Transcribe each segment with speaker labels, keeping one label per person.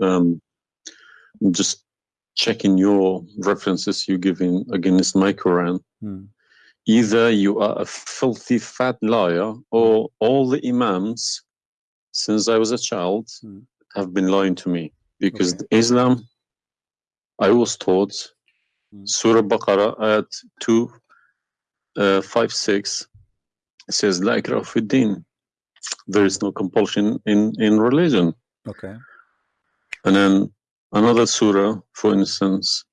Speaker 1: um, just checking your references you giving against my Quran.
Speaker 2: Hmm.
Speaker 1: Either you are a filthy fat liar, or all the imams since I was a child
Speaker 2: Hmm.
Speaker 1: have been lying to me because
Speaker 2: Okay.
Speaker 1: Islam, I was taught
Speaker 2: Hmm.
Speaker 1: Surah Baqarah at two, uh, five, six says La ikraha fi din. There is no compulsion in in religion.
Speaker 2: Okay.
Speaker 1: And then another surah, for instance,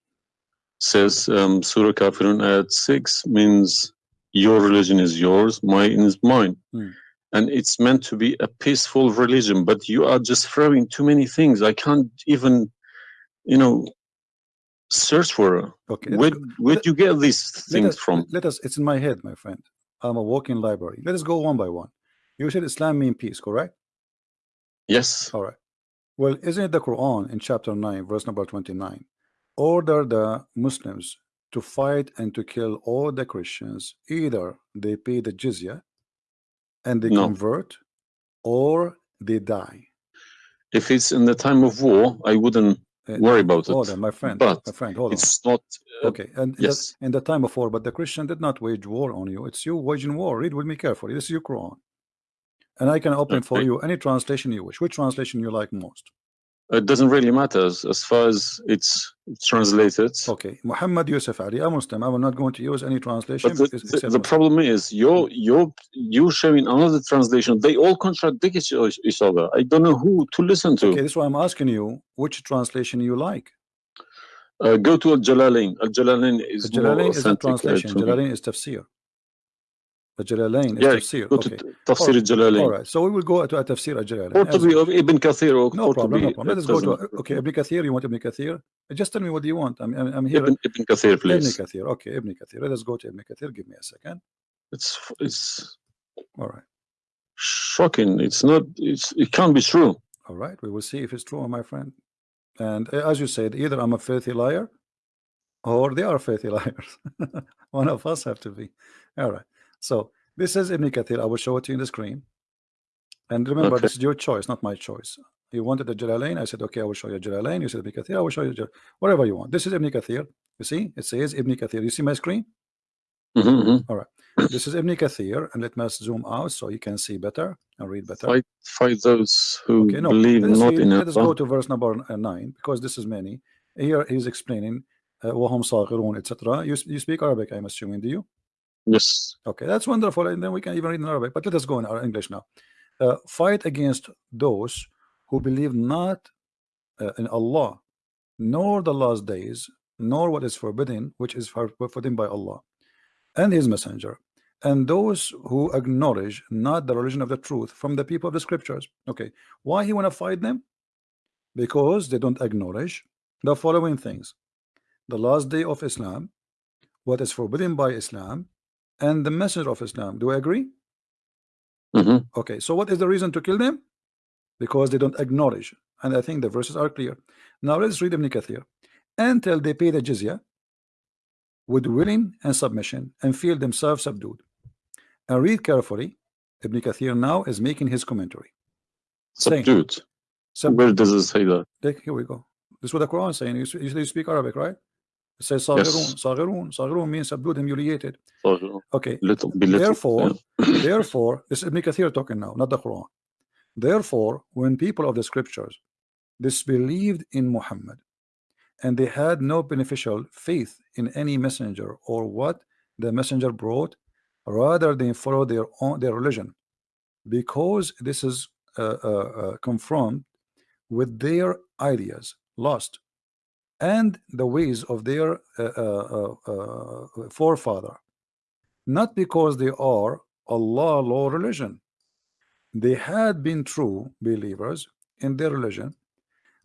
Speaker 1: says um, Surah Kafirun at 6 means your religion is yours, mine is mine.
Speaker 2: Hmm.
Speaker 1: And it's meant to be a peaceful religion, but you are just throwing too many things. I can't even, you know, search for it.
Speaker 2: Okay.
Speaker 1: Where, where'd you get these
Speaker 2: let
Speaker 1: things
Speaker 2: us,
Speaker 1: from?
Speaker 2: Let us. It's in my head, my friend. I'm a walking library. Let us go one by one. You said Islam mean peace, correct?
Speaker 1: Yes.
Speaker 2: All right. Well, isn't it the Quran in chapter 9, verse number 29, order the Muslims to fight and to kill all the Christians, either they pay the jizya and they
Speaker 1: No.
Speaker 2: convert or they die.
Speaker 1: If it's in the time of war, I wouldn't
Speaker 2: Uh,
Speaker 1: worry about it.
Speaker 2: Hold on, my friend.
Speaker 1: But
Speaker 2: my friend, hold on.
Speaker 1: It's not. uh,
Speaker 2: Okay, and in the-
Speaker 1: yes.
Speaker 2: in the time of war, but the Christian did not wage war on you. It's you waging war. Read with me carefully. This is your Quran. And I can open for you any translation you wish. Which translation you like most?
Speaker 1: It doesn't really matter as, as far as it's translated.
Speaker 2: Okay, Muhammad Yusuf Ali, a Muslim. I will not going to use any translation.
Speaker 1: But the, the, the problem is you're you're you showing another translation. They all contradict each, each other. I don't know who to listen to.
Speaker 2: Okay, this is why I'm asking you which translation you like.
Speaker 1: Uh, go to Al Jalalain. Al Jalalain is
Speaker 2: Jalalain is a
Speaker 1: uh,
Speaker 2: translation.
Speaker 1: me.
Speaker 2: Jalalain is tafsir. The Jalalain is
Speaker 1: Yeah,
Speaker 2: tafsir.
Speaker 1: Go
Speaker 2: Okay.
Speaker 1: to Tafsir Al Jalalain.
Speaker 2: All right. So we will go to a tafsir al Jalalain.
Speaker 1: Or to be of Ibn Kathir. Or
Speaker 2: No
Speaker 1: or
Speaker 2: problem. No problem. Let us go to okay. Ibn Kathir. You want Ibn Kathir? Just tell me what do you want. I'm I'm, here.
Speaker 1: Ibn, Ibn Kathir,
Speaker 2: Ibn
Speaker 1: please.
Speaker 2: Kathir. Okay, Ibn Kathir. Let us go to Ibn Kathir. Give me a second.
Speaker 1: It's it's
Speaker 2: All right.
Speaker 1: shocking. It's not. It's it can't be true.
Speaker 2: All right. We will see if it's true, my friend. And uh, as you said, either I'm a filthy liar or they are filthy liars. One of us have to be. All right. So this is Ibn Kathir. I will show it to you in the screen. And remember,
Speaker 1: okay.
Speaker 2: this is your choice, not my choice. You wanted the Jalalain. I said, okay, I will show you Jalalain. You said Ibn Kathir. I will show you Jal whatever you want. This is Ibn Kathir. You see, it says Ibn Kathir. You see my screen?
Speaker 1: Mm -hmm. All right.
Speaker 2: This is Ibn Kathir, and let me zoom out so you can see better and read better.
Speaker 1: Fight, fight those who
Speaker 2: okay, no,
Speaker 1: believe not
Speaker 2: read,
Speaker 1: in
Speaker 2: Let us go to verse number uh, nine because this is many. Here he's explaining uh, etc. You, you speak Arabic, I'm assuming, do you?
Speaker 1: Yes.
Speaker 2: Okay, that's wonderful, and then we can even read in Arabic. But let us go in our English now. Uh, fight against those who believe not uh, in Allah, nor the last days, nor what is forbidden, which is forbidden by Allah and His Messenger, and those who acknowledge not the religion of the truth from the people of the Scriptures. Okay, why he want to fight them? Because they don't acknowledge the following things: the last day of Islam, what is forbidden by Islam, and the Messenger of Islam. Do I agree?
Speaker 1: Mhm.
Speaker 2: Okay, so what is the reason to kill them? Because they don't acknowledge. And I think the verses are clear. Now let's read Ibn Kathir. Until they pay the jizya with willing and submission and feel themselves subdued. And read carefully. Ibn Kathir now is making his commentary.
Speaker 1: Subdued.
Speaker 2: sub-
Speaker 1: Where does it say that?
Speaker 2: Here we go. This is what the Quran is saying. You, s- you say you speak Arabic, right? It says Saghirun. Saghirun. Saghirun means subdued, humiliated.
Speaker 1: So,
Speaker 2: Okay.
Speaker 1: little, belittle.
Speaker 2: Therefore,
Speaker 1: yeah.
Speaker 2: Therefore, this is Ibn Kathir talking now, not the Quran. Therefore, when people of the scriptures disbelieved in Muhammad and they had no beneficial faith in any messenger or what the messenger brought, rather than follow their own their religion, because this is uh, uh, uh, with their ideas lost and the ways of their uh, uh, uh, forefather, not because they are Allah law religion. They had been true believers in their religion.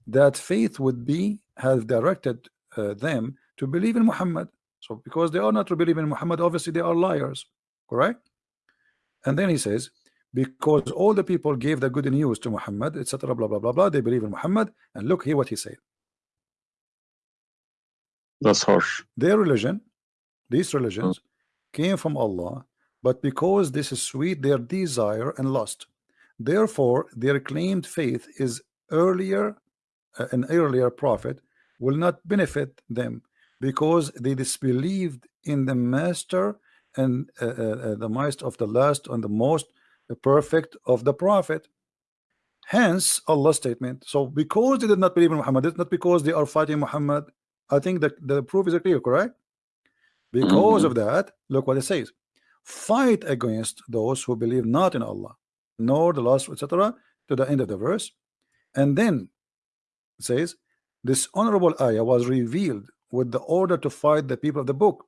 Speaker 2: That faith would be have directed uh, them to believe in Muhammad. So because they are not to believe in Muhammad, obviously they are liars, correct? And then he says, because all the people gave the good news to Muhammad, etc. Blah blah blah blah. They believe in Muhammad, and look here what he said.
Speaker 1: That's harsh.
Speaker 2: Their religion, these religions, came from Allah, but because this is sweet, their desire and lust. Therefore, their claimed faith is earlier uh, an earlier prophet will not benefit them because they disbelieved in the master and uh, uh, uh, the most of the last and the most perfect of the prophet hence Allah's statement so because they did not believe in Muhammad it's not because they are fighting Muhammad I think that the proof is clear correct? Because mm-hmm. of that look what it says. Fight against those who believe not in Allah nor the last etc to the end of the verse. And then it says this honorable ayah was revealed with the order to fight the people of the book.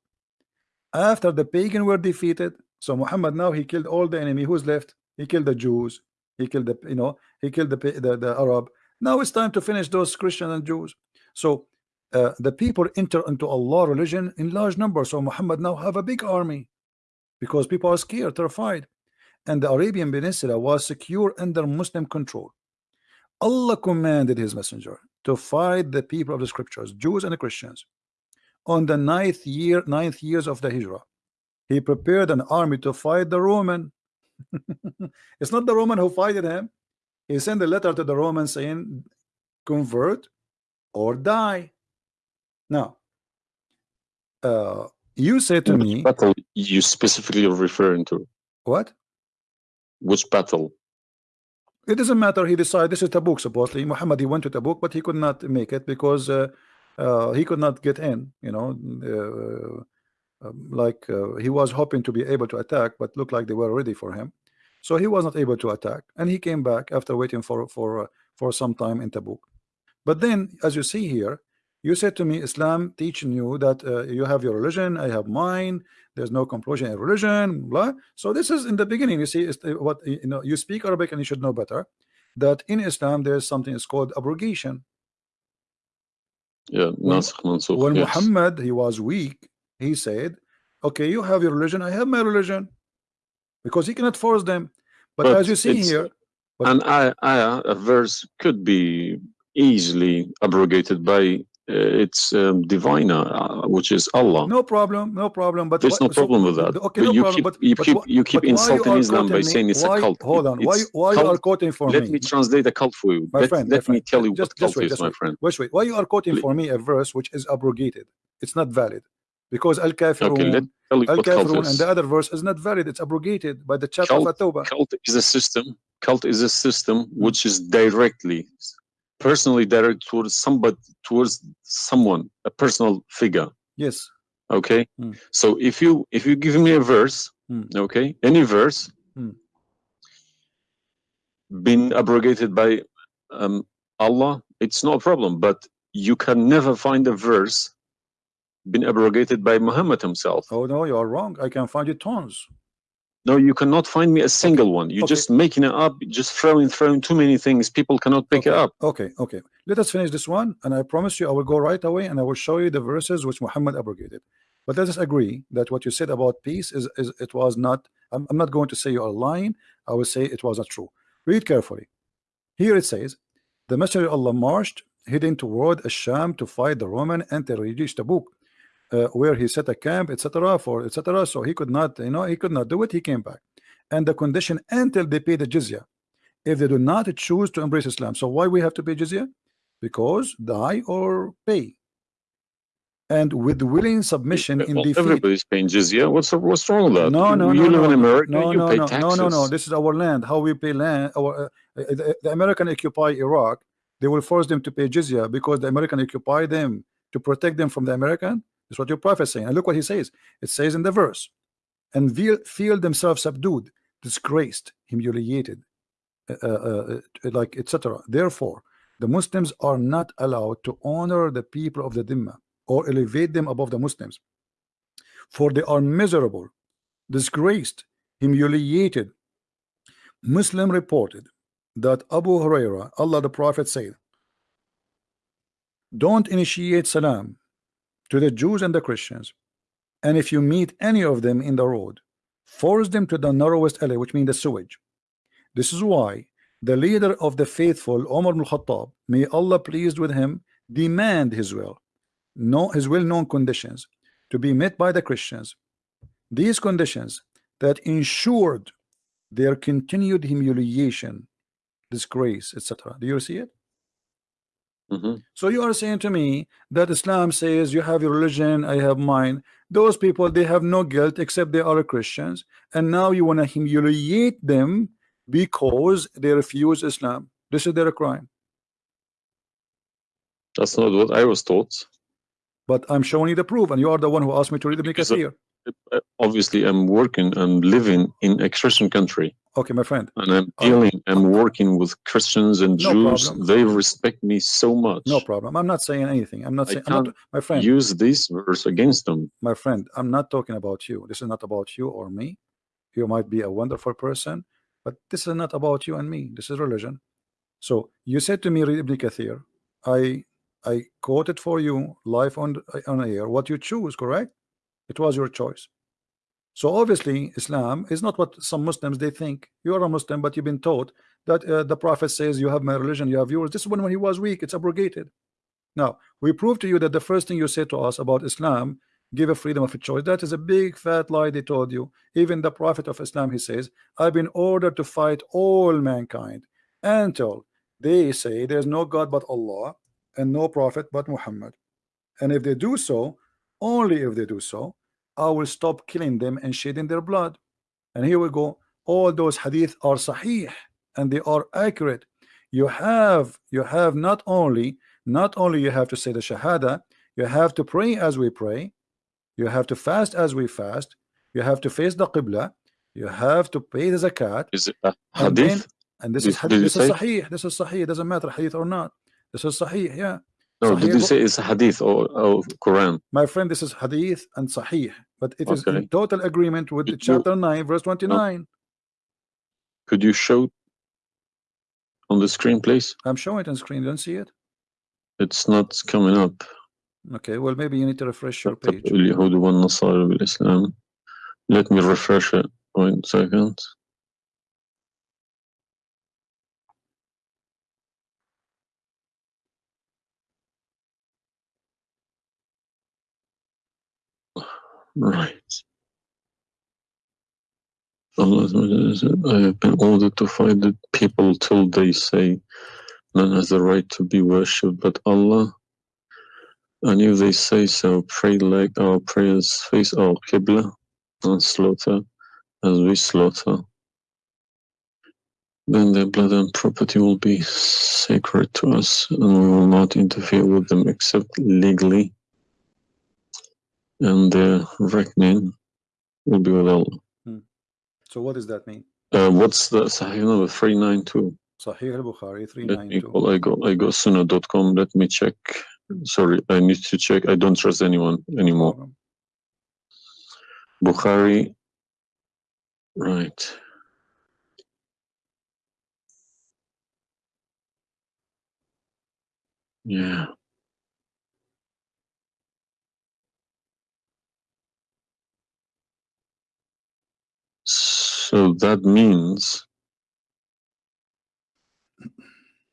Speaker 2: After the pagan were defeated so Muhammad now he killed all the enemy who's left. He killed the Jews. He killed the you know he killed the the, the Arab. Now it's time to finish those Christians and Jews. So uh, the people enter into Allah religion in large numbers. So Muhammad now have a big army because people are scared terrified. And the Arabian Peninsula was secure under Muslim control. Allah commanded his messenger to fight the people of the scriptures Jews and Christians. On the ninth year ninth years of the Hijrah he prepared an army to fight the Roman. It's not the Roman who fighted him. He sent a letter to the Romans saying convert or die now uh, you say to
Speaker 1: Which
Speaker 2: me
Speaker 1: battle you specifically referring to?
Speaker 2: what?
Speaker 1: Which battle?
Speaker 2: it doesn't matter. He decided this is Tabuk supposedly. Muhammad he went to Tabuk but he could not make it because uh, uh, he could not get in you know uh, um, like uh, he was hoping to be able to attack but looked like they were ready for him. So he was not able to attack and he came back after waiting for for uh, for some time in Tabuk. But then as you see here you said to me Islam teaching you that uh, you have your religion I have mine there's no compulsion in religion blah so this is in the beginning you see is what you know you speak Arabic and you should know better that in Islam there's something is called abrogation
Speaker 1: Yeah,
Speaker 2: When-
Speaker 1: Mansukh.
Speaker 2: when
Speaker 1: yes.
Speaker 2: Muhammad he was weak he said okay you have your religion I have my religion because he cannot force them but,
Speaker 1: But
Speaker 2: as you see here
Speaker 1: An ayah, ayah, a verse could be easily abrogated by uh, its um, diviner, uh, which is Allah.
Speaker 2: no problem no problem but
Speaker 1: There's
Speaker 2: why-
Speaker 1: no
Speaker 2: so-
Speaker 1: problem with that.
Speaker 2: okay
Speaker 1: But
Speaker 2: no
Speaker 1: you
Speaker 2: problem
Speaker 1: keep,
Speaker 2: but,
Speaker 1: you
Speaker 2: but
Speaker 1: keep,
Speaker 2: why-
Speaker 1: you keep
Speaker 2: why you
Speaker 1: insulting Islam by
Speaker 2: me-
Speaker 1: saying it's
Speaker 2: why-
Speaker 1: a cult.
Speaker 2: hold on why
Speaker 1: It's
Speaker 2: why you are quoting for
Speaker 1: Let
Speaker 2: me Let
Speaker 1: me translate a cult for you.
Speaker 2: My
Speaker 1: let
Speaker 2: friend,
Speaker 1: let me
Speaker 2: friend,
Speaker 1: tell you
Speaker 2: just-
Speaker 1: what cult
Speaker 2: wait,
Speaker 1: is, my
Speaker 2: wait.
Speaker 1: friend.
Speaker 2: Wait, wait. Why you are quoting for me a verse which is abrogated? It's not valid because Al
Speaker 1: Okay, let
Speaker 2: Kafirun, Al Kafirun, and the other verse is not valid. It's abrogated by the chapter of At-Tawbah.
Speaker 1: Cult is a system. Cult is a system which is directly, personally direct towards somebody, towards someone, a personal figure.
Speaker 2: Yes.
Speaker 1: okay
Speaker 2: Mm.
Speaker 1: so if you if you give me a verse
Speaker 2: Mm.
Speaker 1: okay any verse
Speaker 2: Mm.
Speaker 1: been abrogated by um, allah it's no problem but you can never find a verse been abrogated by muhammad himself
Speaker 2: Oh no, you are wrong. I can find you tons.
Speaker 1: No you cannot find me a single one you're
Speaker 2: Okay.
Speaker 1: just making it up just throwing throwing too many things people cannot pick
Speaker 2: okay.
Speaker 1: it up
Speaker 2: Okay, okay. Let us finish this one, and I promise you, I will go right away, and I will show you the verses which Muhammad abrogated. But let us agree that what you said about peace is, is it was not. I'm, I'm not going to say you are lying. I will say it was not true. Read carefully. Here it says, the Messenger of Allah marched heading toward Asham to fight the Roman until he reached Tabuk, uh, where he set a camp, etc. For etc. So he could not, you know, he could not do it. He came back, and the condition until they pay the jizya. If they do not choose to embrace Islam, so why we have to pay jizya? Because die or pay. And with willing submission in
Speaker 1: Well,
Speaker 2: defeat.
Speaker 1: everybody's paying jizya what's what's wrong with that
Speaker 2: No,
Speaker 1: you,
Speaker 2: no,
Speaker 1: you
Speaker 2: no,
Speaker 1: live
Speaker 2: no,
Speaker 1: in america
Speaker 2: no,
Speaker 1: you
Speaker 2: no,
Speaker 1: pay
Speaker 2: no,
Speaker 1: taxes
Speaker 2: no, no, no. This is our land. How we pay land. Our uh, uh, the, the American occupy Iraq. They will force them to pay jizya because the American occupy them to protect them from the American. That's what your prophet saying. And look what he says. It says in the verse, and feel, themselves subdued, disgraced, humiliated, uh, uh, uh, like etc. Therefore, the Muslims are not allowed to honor the people of the Dhimma or elevate them above the Muslims, for they are miserable, disgraced, humiliated. Muslim reported that Abu Huraira, Allah the Prophet said, Don't initiate salam to the Jews and the Christians, and if you meet any of them in the road, force them to the narrowest alley, which means the sewage. This is why the leader of the faithful, Omar ibn Khattab, may Allah pleased with him, demand his will, know his well-known conditions to be met by the Christians. These conditions that ensured their continued humiliation, disgrace, etc. Do you see it?
Speaker 1: Mhm.
Speaker 2: So you are saying to me that Islam says you have your religion, I have mine. Those people they have no guilt except they are Christians, and now you want to humiliate them because they refuse Islam. This is their crime.
Speaker 1: That's not what I was taught.
Speaker 2: But I'm showing you the proof, and you are the one who asked me to read Ibn
Speaker 1: Because of-
Speaker 2: Kathir.
Speaker 1: Uh, Obviously, I'm working and living in a Christian country,
Speaker 2: Okay, my friend.
Speaker 1: and I'm
Speaker 2: Oh.
Speaker 1: dealing, I'm working with Christians and
Speaker 2: No
Speaker 1: Jews.
Speaker 2: problem.
Speaker 1: They respect me so much.
Speaker 2: No problem. I'm not saying anything. I'm not saying. I'm not, my friend.
Speaker 1: Use this verse against them.
Speaker 2: my friend, I'm not talking about you. This is not about you or me. You might be a wonderful person, but this is not about you and me. This is religion. So you said to me, read Ibn Kathir. I I quoted for you live on on air what you choose. Correct? It was your choice. So obviously, Islam is not what some Muslims they think. You are a Muslim, but you've been taught that uh, the Prophet says you have my religion, you have yours. This is when when he was weak. It's abrogated. Now we prove to you that the first thing you said to us about Islam give a freedom of choice. That is a big fat lie they told you. Even the Prophet of Islam, he says, I've been ordered to fight all mankind until they say there's no God but Allah and no Prophet but Muhammad. And if they do so, only if they do so, I will stop killing them and shedding their blood. And here we go. All those hadith are sahih and they are accurate. You have you have not only not only you have to say the shahada, you have to pray as we pray, you have to fast as we fast, you have to face the qibla, you have to pay the zakat,
Speaker 1: Is it a
Speaker 2: And then-
Speaker 1: hadith?
Speaker 2: and this
Speaker 1: Did-
Speaker 2: is hadith, this is sahih, this is sahih, it doesn't matter hadith or not. This is sahih, yeah.
Speaker 1: No,
Speaker 2: Sahih
Speaker 1: did
Speaker 2: you
Speaker 1: say it's hadith or, or Quran?
Speaker 2: My friend, this is hadith and sahih, but it
Speaker 1: okay.
Speaker 2: is in total agreement with chapter 9, verse 29.
Speaker 1: Could you show on the screen, please?
Speaker 2: I'm showing it on screen. You don't see it?
Speaker 1: It's not coming up.
Speaker 2: Okay, well, maybe you need to refresh your page.
Speaker 1: Let me refresh it. One second. Right. I have been ordered to fight the people till they say none has the right to be worshipped but Allah. And if they say so, pray like our prayers face our Qibla and slaughter as we slaughter. Then their blood and property will be sacred to us, and we will not interfere with them except legally. And their reckoning will be with Allah.
Speaker 2: So what does that mean?
Speaker 1: Uh, what's the Sahih number? 392.
Speaker 2: Sahih al-Bukhari 392.
Speaker 1: Let me call, I go, I go sunnah.com. Let me check. Sorry, I need to check. I don't trust anyone anymore. Bukhari. Right. Yeah. So that means,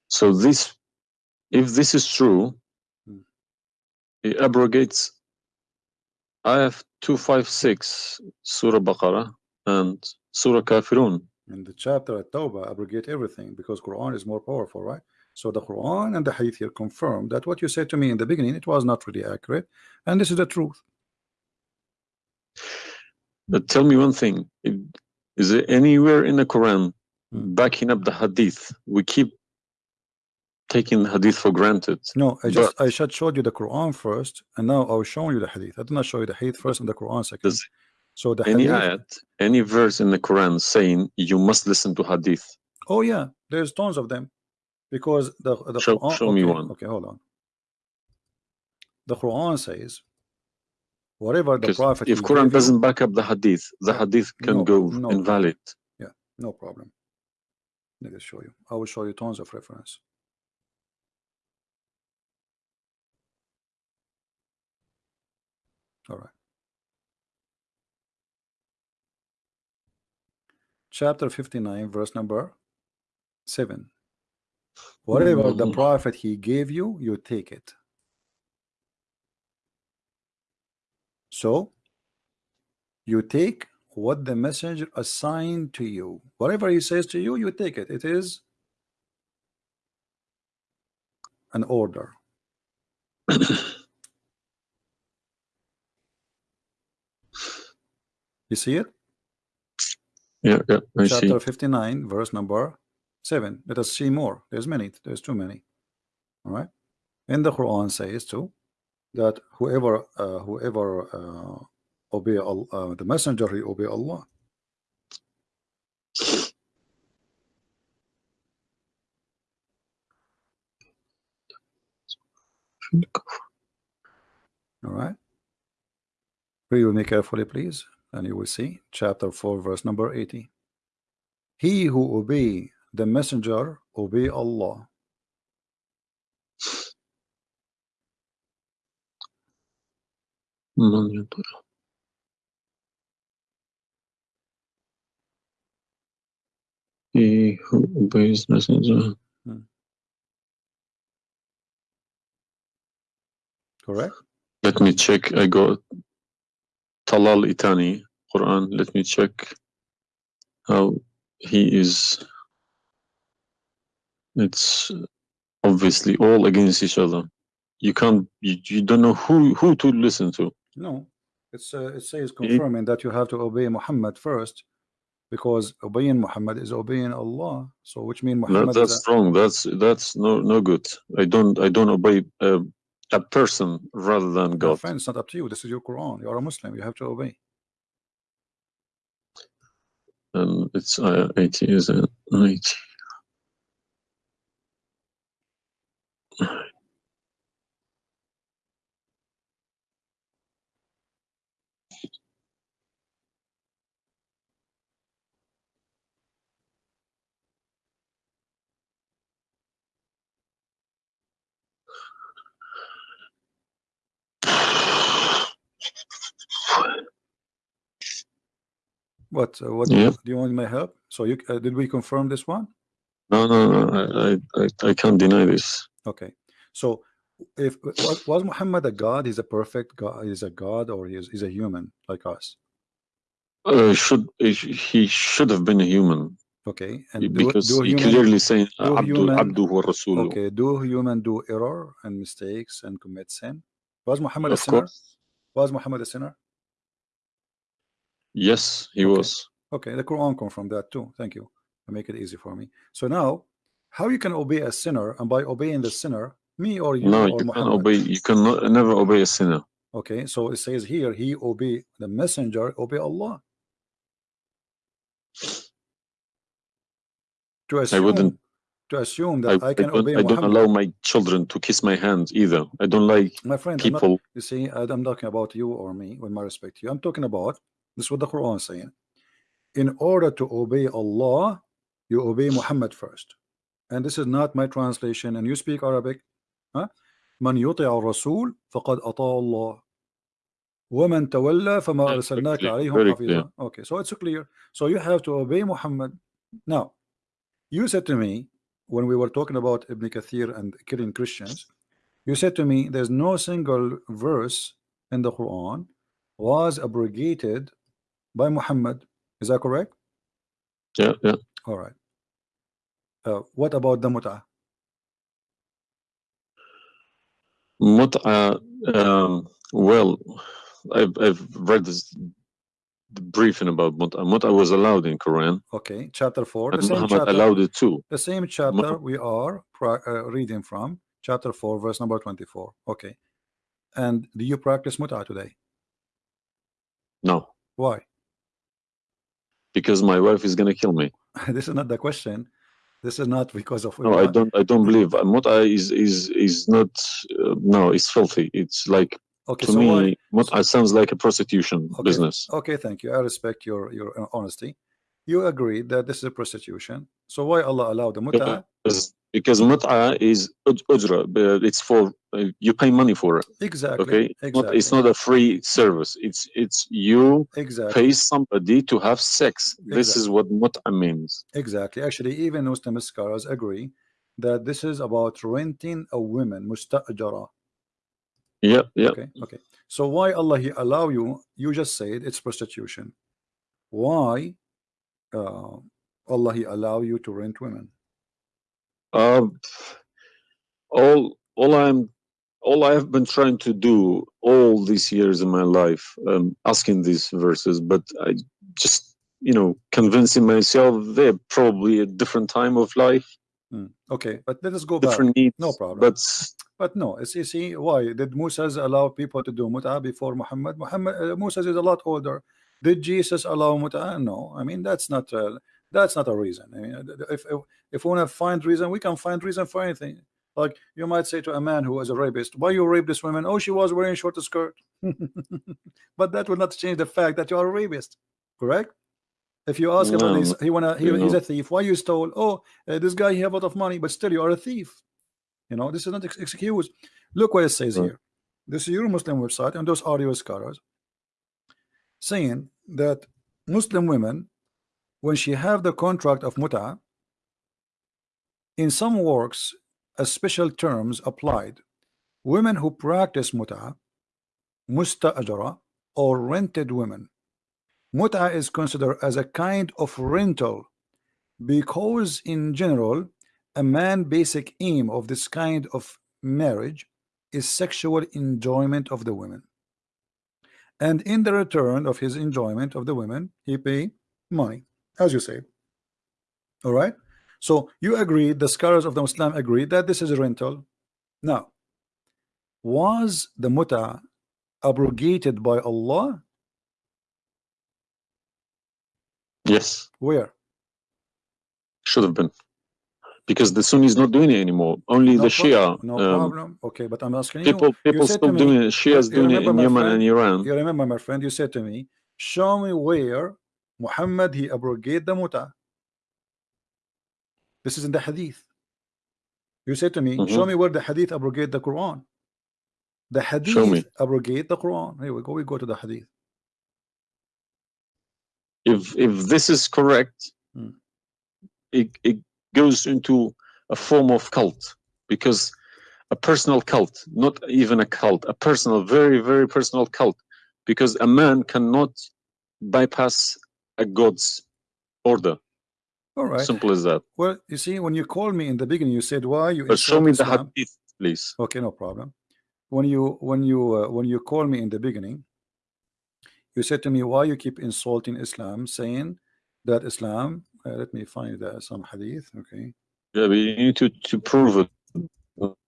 Speaker 1: so this, if this is true,
Speaker 2: Hmm.
Speaker 1: it abrogates Ayah 256, Surah Baqarah, and Surah Kafirun.
Speaker 2: And the chapter at Tawbah abrogate everything because Quran is more powerful, right? So the Quran and the Hadith here confirm that what you said to me in the beginning, it was not really accurate, and this is the truth.
Speaker 1: But tell me one thing: if- Is there anywhere in the Quran
Speaker 2: Hmm.
Speaker 1: backing up the Hadith? We keep taking the Hadith for granted.
Speaker 2: No, I just I should showed you the Quran first, and now I was showing you the Hadith. I did not show you the Hadith first and the Quran second. So the
Speaker 1: any
Speaker 2: Hadith.
Speaker 1: ayat, any verse in the Quran saying you must listen to Hadith?
Speaker 2: Oh yeah, there's tons of them, because the the
Speaker 1: Show-
Speaker 2: Quran.
Speaker 1: show me one.
Speaker 2: Okay, hold on. The Quran says, whatever the Prophet.
Speaker 1: if Quran doesn't back up the Hadith, the Hadith can
Speaker 2: no,
Speaker 1: go
Speaker 2: no.
Speaker 1: invalid.
Speaker 2: No problem. Let me show you. I will show you tons of reference. All right. Chapter 59, verse number 7. Whatever the
Speaker 1: Mhm.
Speaker 2: prophet he gave you, you take it. So, you take what the messenger assigned to you. Whatever he says to you, you take it. It is an order. You see it?
Speaker 1: Yeah, yeah, I see.
Speaker 2: Chapter 59, verse number 7. Let us see more. There's many. There's too many. All right. And the Quran says too that whoever uh, whoever uh, obey Allah, uh, the messenger, he obey Allah. All right. Read with me carefully, please, and you will see chapter 4, verse number 80. He who obey the messenger obey Allah.
Speaker 1: maniatura he who obeys messenger.
Speaker 2: Correct.
Speaker 1: Let me check. I got Talal Itani, Quran. Let me check how he is. It's obviously all against each other. You can't. You, you don't know who who to listen to.
Speaker 2: No. It's uh, it says confirming that you have to obey Muhammad first because obeying Muhammad is obeying Allah. So which means
Speaker 1: No,
Speaker 2: Muhammad
Speaker 1: that's
Speaker 2: is
Speaker 1: wrong. That's that's no no good. I don't I don't obey uh, a person rather than God.
Speaker 2: friend, it's not up to you. This is your Quran. You are a Muslim. You have to obey.
Speaker 1: And it's uh, 80 is it? 80.
Speaker 2: What? Uh, what
Speaker 1: Yeah.
Speaker 2: do you want my help? So you uh, did we confirm this one?
Speaker 1: No, no, no. I, I, I, can't deny this.
Speaker 2: Okay. So if was, was Muhammad a god? He's a perfect god. He's a god, or he's he's a human like us.
Speaker 1: Uh, should he should have been a human
Speaker 2: Okay. And do,
Speaker 1: because
Speaker 2: do
Speaker 1: he
Speaker 2: human,
Speaker 1: clearly saying Abdu, Abdu wa.
Speaker 2: Okay. Do human do error and mistakes and commit sin? Was Muhammad a sinner?
Speaker 1: course.
Speaker 2: Was Muhammad a sinner?
Speaker 1: Yes, he
Speaker 2: Okay.
Speaker 1: was.
Speaker 2: Okay, the Quran confirmed that too. Thank you. To make it easy for me. So now, how you can obey a sinner, and by obeying the sinner, me or you
Speaker 1: No,
Speaker 2: or
Speaker 1: you can't obey. You cannot never obey a sinner.
Speaker 2: Okay, so it says here, he obey the messenger, obey Allah. To assume,
Speaker 1: wouldn't-
Speaker 2: to assume that I,
Speaker 1: I
Speaker 2: can
Speaker 1: don't,
Speaker 2: obey
Speaker 1: I don't
Speaker 2: Muhammad.
Speaker 1: allow my children to kiss my hand either. I don't like
Speaker 2: My friend, I'm not,
Speaker 1: people.
Speaker 2: you see, I- I'm talking about you or me, with my respect to you. I'm talking about this is what the Quran is saying. In order to obey Allah, you obey Muhammad first. And this is not my translation. And you speak Arabic. Huh? من يطع الرسول فقد أطاع الله ومن تولى فما
Speaker 1: Yeah,
Speaker 2: أرسلناك
Speaker 1: very
Speaker 2: عليهم
Speaker 1: clear.
Speaker 2: حفيظا okay so it's clear so you have to obey Muhammad now you said to me when we were talking about Ibn Kathir and killing Christians you said to me there's no single verse in the Quran was abrogated by Muhammad. Is that correct?
Speaker 1: Yeah, yeah.
Speaker 2: all right. Uh, what about the mut'ah?
Speaker 1: Mut'a, um, well, I've, I've read this briefing about Mut'a. Mut'a was allowed in Quran,
Speaker 2: okay chapter 4 the same
Speaker 1: Muhammad
Speaker 2: chapter
Speaker 1: allowed it too.
Speaker 2: the same chapter we are uh, reading from chapter 4 verse number 24 okay. And do you practice mut'ah today?
Speaker 1: No,
Speaker 2: why
Speaker 1: because my wife is gonna kill me.
Speaker 2: this is not the question this is not because of
Speaker 1: No, I don't. I don't believe Mut'a is is is not. Uh, no, it's filthy. It's like
Speaker 2: okay
Speaker 1: to
Speaker 2: so
Speaker 1: me,
Speaker 2: why
Speaker 1: Mut'a sounds like a prostitution
Speaker 2: Okay.
Speaker 1: business.
Speaker 2: okay thank you I respect your your honesty you agree that this is a prostitution so why Allah allowed the
Speaker 1: Because, because Mut'a is uj- ujra. It's for uh, you pay money for it.
Speaker 2: exactly
Speaker 1: Okay, It's not,
Speaker 2: exactly
Speaker 1: it's not a free service. It's it's you
Speaker 2: exactly
Speaker 1: pay somebody to have sex. This is what Mut'a means.
Speaker 2: Exactly. Actually, even Muslim scholars agree that this is about renting a woman, musta'jara.
Speaker 1: Yeah, yeah.
Speaker 2: Okay, okay. So why Allah He allow you? You just said it's prostitution. Why uh, Allah He allow you to rent women?
Speaker 1: Uh, all all I'm all I have been trying to do all these years in my life, um, asking these verses, but I just you know convincing myself they're probably a different time of life,
Speaker 2: Hmm. Okay, but let us go back.
Speaker 1: different needs.
Speaker 2: No problem.
Speaker 1: But
Speaker 2: But no, it's you see why did Moses allow people to do mut'ah before Muhammad? Muhammad uh, Moses is a lot older. Did Jesus allow mut'ah? No, I mean that's not uh, that's not a reason. I mean, if if, if we want to find reason, we can find reason for anything. Like you might say to a man who was a rapist, "Why you rape this woman?" Oh, she was wearing a short skirt. but that will not change the fact that you are a rapist, correct? If you ask
Speaker 1: No,
Speaker 2: he's, he wanna he,
Speaker 1: you
Speaker 2: he's a thief. Why you stole? Oh, uh, this guy he have a lot of money, but still you are a thief. You know, this is not ex- excuse. Look what it says
Speaker 1: Right.
Speaker 2: here. This is your Muslim website, and those are your scholars saying that Muslim women, when she have the contract of muta, in some works, a special terms applied. Women who practice muta, musta'ajara, or rented women. Muta is considered as a kind of rental because in general a man basic aim of this kind of marriage is sexual enjoyment of the women and in the return of his enjoyment of the women he pay money as you say all right so you agree the scholars of the Muslim agree that this is a rental now was the muta abrogated by Allah
Speaker 1: yes,
Speaker 2: where
Speaker 1: should have been. Because the Sunni is not doing it anymore. Only
Speaker 2: no
Speaker 1: the
Speaker 2: pro-
Speaker 1: Shia.
Speaker 2: no
Speaker 1: um,
Speaker 2: problem okay but I'm asking
Speaker 1: people
Speaker 2: you
Speaker 1: people still doing it. Shia's doing it in Yemen
Speaker 2: friend,
Speaker 1: and Iran.
Speaker 2: You remember, my friend, you said to me, show me where Muhammad he abrogate the muta. This is in the hadith. You said to me,
Speaker 1: Mhm.
Speaker 2: show me where the hadith abrogate the Quran. The hadith abrogate the Quran. Here we go. We go to the hadith.
Speaker 1: if if this is correct,
Speaker 2: Hmm.
Speaker 1: it it goes into a form of cult because a personal cult, not even a cult, a personal, very very personal cult, because a man cannot bypass a god's order.
Speaker 2: All right.
Speaker 1: Simple as that.
Speaker 2: Well, you see, when you called me in the beginning, you said why you
Speaker 1: But show me the
Speaker 2: Islam?
Speaker 1: hadith, please.
Speaker 2: Okay, no problem. When you when you uh, when you call me in the beginning, you said to me why you keep insulting Islam, saying that Islam. Uh, let me find uh, some hadith. Okay,
Speaker 1: Yeah, but you need to to prove it,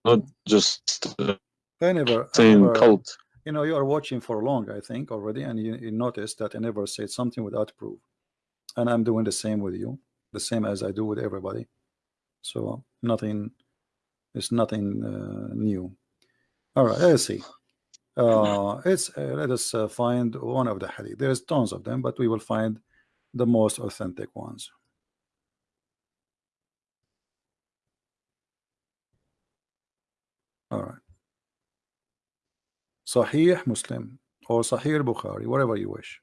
Speaker 1: not just uh,
Speaker 2: I never, I
Speaker 1: saying
Speaker 2: never
Speaker 1: cult.
Speaker 2: You know, you are watching for long, I think already, and you, you noticed that I never said something without proof, and I'm doing the same with you, the same as I do with everybody. So nothing, it's nothing uh, new. All right, let's see. Uh, it's uh, let us uh, find one of the hadith. There's tons of them, but we will find the most authentic ones. All right. Sahih Muslim or Sahih Bukhari, whatever you wish.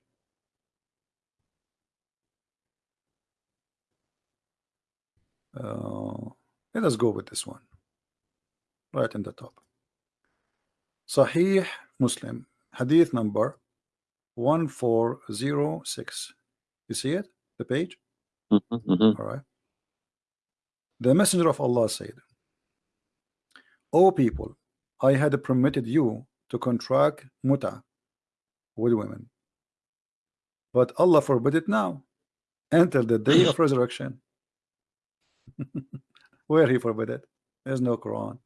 Speaker 2: Uh, let us go with this one. Right in the top. Sahih Muslim, Hadith number 1406. You see it? The page?
Speaker 1: Mhm, mhm.
Speaker 2: All right. The Messenger of Allah said, O people, I had permitted you to contract muta with women, but Allah forbid it now until the day of resurrection. Where He forbid it? There's no Quran.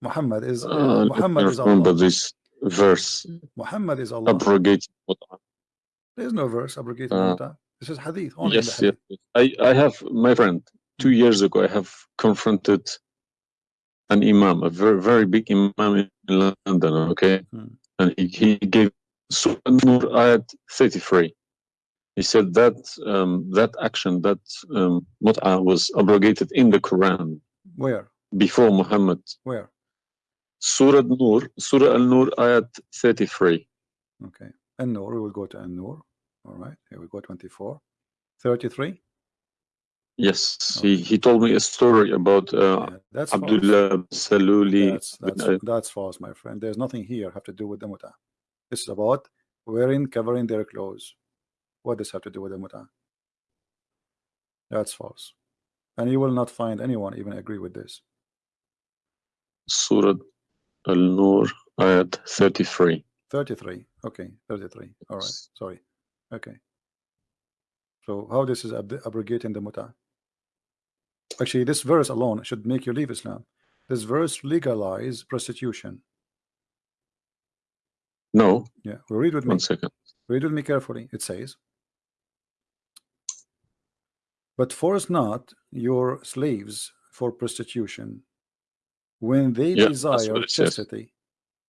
Speaker 2: Muhammad is
Speaker 1: Uh,
Speaker 2: Muhammad is Allah.
Speaker 1: this verse
Speaker 2: Muhammad is Allah.
Speaker 1: abrogating what-
Speaker 2: There's no verse abrogating
Speaker 1: Uh,
Speaker 2: muta. This is hadith. Only in the
Speaker 1: Yes, yes.
Speaker 2: hadith.
Speaker 1: yes. I, I have my friend two years ago. I have confronted an imam, a very very big imam in London. Okay,
Speaker 2: Hmm.
Speaker 1: and he, he gave Surah Nur ayat thirty three. He said that um, that action, that um, mut'a was abrogated in the Quran
Speaker 2: Where?
Speaker 1: before Muhammad.
Speaker 2: Where?
Speaker 1: Surah Nur, Surah Al Nur ayat thirty three.
Speaker 2: Okay. An-Nur, we will go to An-Nur. All right. Here we go 24. 33.
Speaker 1: Yes, he, he told me a story about uh,
Speaker 2: Yeah, that's.
Speaker 1: Abdullah Saluli.
Speaker 2: That's, that's, that's false, my friend. There's nothing here have to do with the muta. This is about wearing, covering their clothes. What does have to do with the muta? That's false. And you will not find anyone even agree with this.
Speaker 1: Surah Al-Nur, ayat 33.
Speaker 2: 33. Okay, 33. All right. Sorry. Okay. So how this is ab abrogating the muta? Actually, this verse alone should make you leave Islam. This verse legalize prostitution.
Speaker 1: No.
Speaker 2: Yeah. Well, read with me.
Speaker 1: One second.
Speaker 2: Read with me carefully. It says, But force not your slaves for prostitution when they
Speaker 1: Yeah,
Speaker 2: desire chastity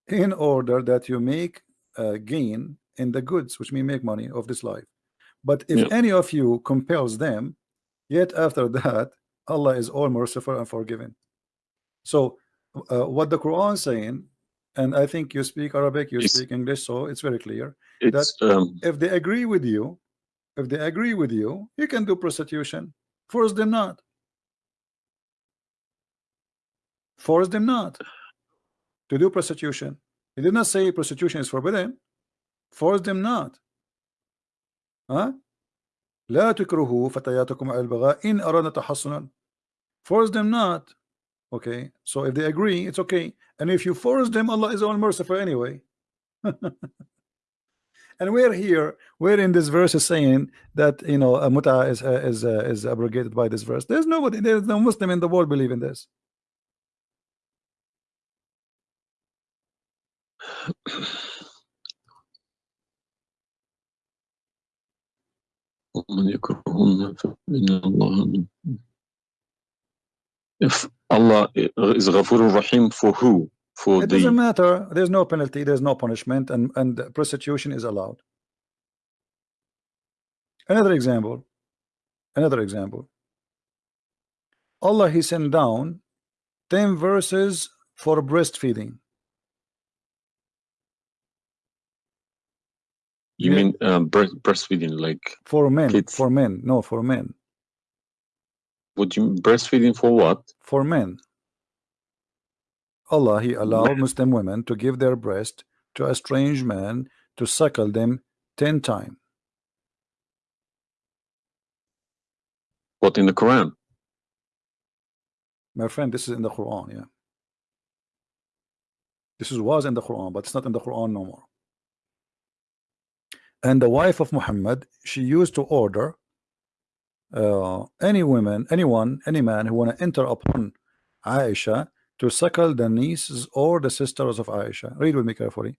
Speaker 2: in order that you make uh, gain in the goods which may make money of this life but if
Speaker 1: Yeah.
Speaker 2: any of you compels them yet after that Allah is all merciful and forgiving so uh, what the Quran is saying and I think you speak Arabic you
Speaker 1: Yes.
Speaker 2: speak English so it's very clear
Speaker 1: It's um,
Speaker 2: if they agree with you if they agree with you you can do prostitution force them not force them not to do prostitution he did not say prostitution is forbidden force them not huh لا تكرهوا فتياتكم على البغاء إن أردنا تحصنا force them not okay so if they agree it's okay and if you force them Allah is all merciful anyway. And we're here we're in this verse is saying that you know a muta is uh, is uh, is abrogated by this verse. There's nobody there's no Muslim in the world believe in this
Speaker 1: If Allah is Ghafur Rahim for who? For
Speaker 2: it doesn't
Speaker 1: the
Speaker 2: matter there's no penalty there's no punishment and and prostitution is allowed another example another example Allah he sent down 10 verses for breastfeeding
Speaker 1: you
Speaker 2: Yeah.
Speaker 1: mean um, breast, breastfeeding like
Speaker 2: for men
Speaker 1: Kids.
Speaker 2: for men no for men
Speaker 1: would you breastfeeding for what?
Speaker 2: for men Allah he allowed Muslim women to give their breast to a strange man to suckle them 10 times
Speaker 1: What in the Quran?
Speaker 2: My friend, this is in the Quran, yeah. This is was in the Quran, but it's not in the Quran no more. And the wife of Muhammad, she used to order uh, any women, anyone, any man who want to enter upon Aisha to suckle the nieces or the sisters of Aisha. Read with me carefully.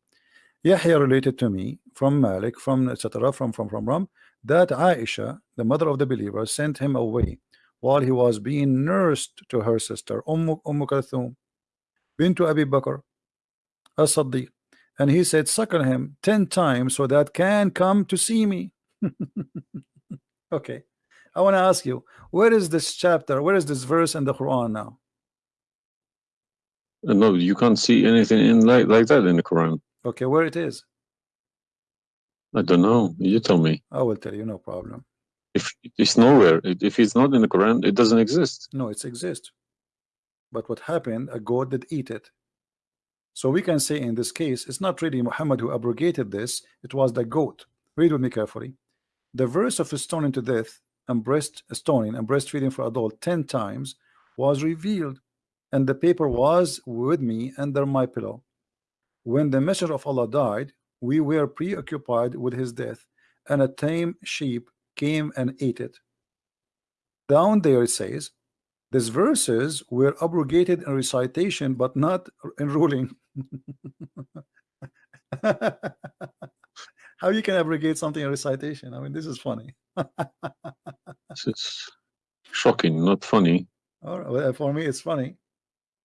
Speaker 2: Yahya related to me from Malik, from etc. From from from Ram that Aisha, the mother of the believer, sent him away while he was being nursed to her sister Umm, umm Kalthum bint Abi Bakr as-Siddiq and he said suckle him 10 times so that can come to see me okay I want to ask you where is this chapter where is this verse in the Quran now
Speaker 1: Uh, No, you can't see anything in like like that in the Quran.
Speaker 2: okay where it is
Speaker 1: I don't know. You tell me.
Speaker 2: I will tell you no problem
Speaker 1: If it's nowhere, if it's not in the Quran, it doesn't exist.
Speaker 2: no it's exist but what happened a goat did eat it so we can say in this case it's not really Muhammad who abrogated this it was the goat read with me carefully the verse of stone to death and breast uh, stoning and breastfeeding for adult 10 times was revealed and the paper was with me under my pillow. When the messenger of Allah died we were preoccupied with his death and a tame sheep came and ate it. Down there it says these verses were abrogated in recitation but not in ruling. How you can abrogate something in recitation? I mean this is funny
Speaker 1: It's, it's shocking, not funny.
Speaker 2: Right, well, for me it's funny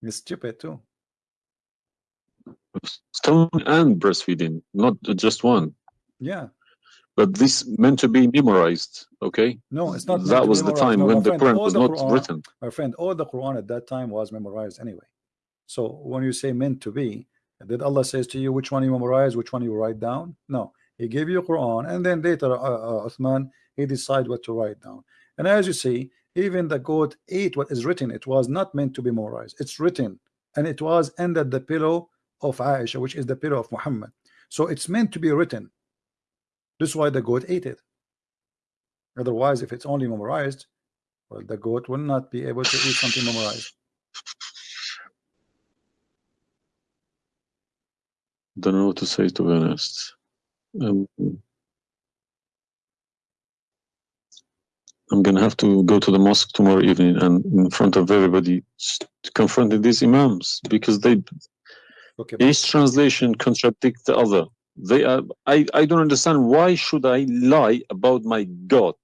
Speaker 2: it's stupid too
Speaker 1: Stone and breastfeeding, not just one.
Speaker 2: yeah
Speaker 1: But this meant to be memorized. Okay,
Speaker 2: no it's not
Speaker 1: that was the time
Speaker 2: No,
Speaker 1: when the
Speaker 2: friend,
Speaker 1: Quran was
Speaker 2: the
Speaker 1: not
Speaker 2: Quran-
Speaker 1: written.
Speaker 2: my friend all the Quran at that time was memorized anyway so when you say meant to be did Allah says to you which one you memorize which one you write down no he gave you Quran and then later uh, uh, Uthman he decide what to write down. And as you see even the goat ate what is written it was not meant to be memorized. It's written and it was under the pillow of Aisha which is the pillow of Muhammad. So it's meant to be written. This is why the goat ate it. Otherwise if it's only memorized well the goat will not be able to eat something memorized.
Speaker 1: Don't know what to say to be honest. Um, I'm gonna have to go to the mosque tomorrow evening and in front of everybody s- to confront these imams because they
Speaker 2: Okay,
Speaker 1: each translation contradicts the other. They are I, I don't understand why should I lie about my God?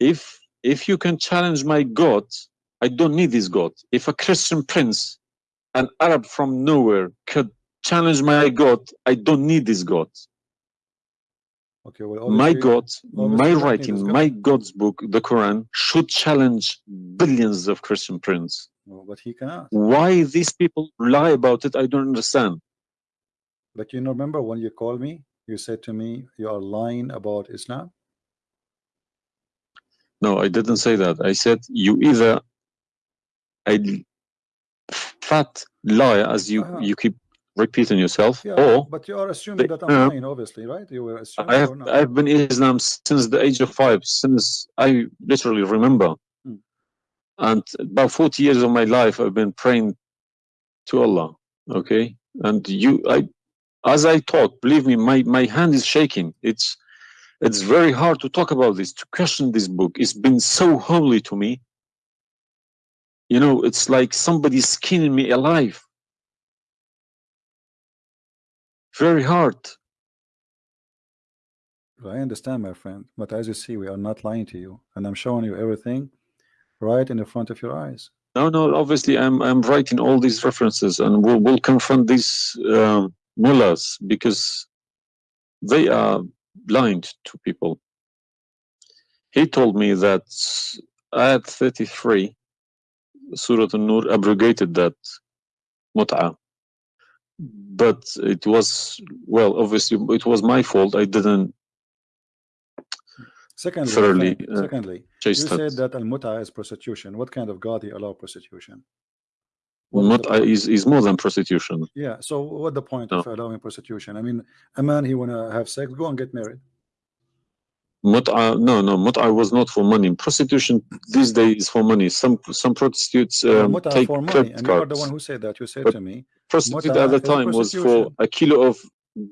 Speaker 1: If if you can challenge my God, I don't need this God. If a Christian prince, an Arab from nowhere could challenge my God, I don't need this God.
Speaker 2: okay. Well,
Speaker 1: my God, my
Speaker 2: you don't need
Speaker 1: writing,
Speaker 2: God.
Speaker 1: my God's book, the Quran, should challenge billions of Christian princes.
Speaker 2: No, but he cannot.
Speaker 1: Why these people lie about it, I don't understand.
Speaker 2: But you know, remember when you called me, you said to me, "You are lying about Islam."
Speaker 1: No, I didn't say that. I said you either a fat liar, as you
Speaker 2: Uh-huh.
Speaker 1: you keep repeating yourself,
Speaker 2: Yeah,
Speaker 1: or
Speaker 2: but you are assuming that I'm
Speaker 1: uh,
Speaker 2: lying, obviously, right? You were assuming
Speaker 1: I have
Speaker 2: not?
Speaker 1: I've been Islam since the age of five, since I literally remember.
Speaker 2: Hmm.
Speaker 1: And about 40 years of my life I've been praying to Allah. Okay. And you I as I talk, believe me, my, my hand is shaking. It's it's very hard to talk about this, to question this book. It's been so holy to me. You know, it's like somebody's skinning me alive. Very hard.
Speaker 2: I understand, my friend, but as you see, we are not lying to you, and I'm showing you everything right in the front of your eyes.
Speaker 1: No, no. Obviously, I'm I'm writing all these references, and we'll we'll confront these um, mullahs because they are blind to people. He told me that at 33, Surah An-Nur, abrogated that mut'ah. But it was well, obviously, it was my fault. I didn't
Speaker 2: Secondly, friend,
Speaker 1: uh,
Speaker 2: secondly, you
Speaker 1: chase
Speaker 2: said
Speaker 1: that.
Speaker 2: that al-muta is prostitution. What kind of God he allow prostitution? well, not
Speaker 1: Mut'ah is is more than prostitution.
Speaker 2: Yeah. So what the point of allowing prostitution? I mean, a man he wanna have sex, go and get married.
Speaker 1: Mut'ah, no, no, mut'ah was not for money. Prostitution these days is for money. Some some prostitutes um,
Speaker 2: muta
Speaker 1: take
Speaker 2: for money,
Speaker 1: credit
Speaker 2: and you are the one who said that. You said
Speaker 1: But
Speaker 2: to me,
Speaker 1: Prostitute at the time was for a kilo of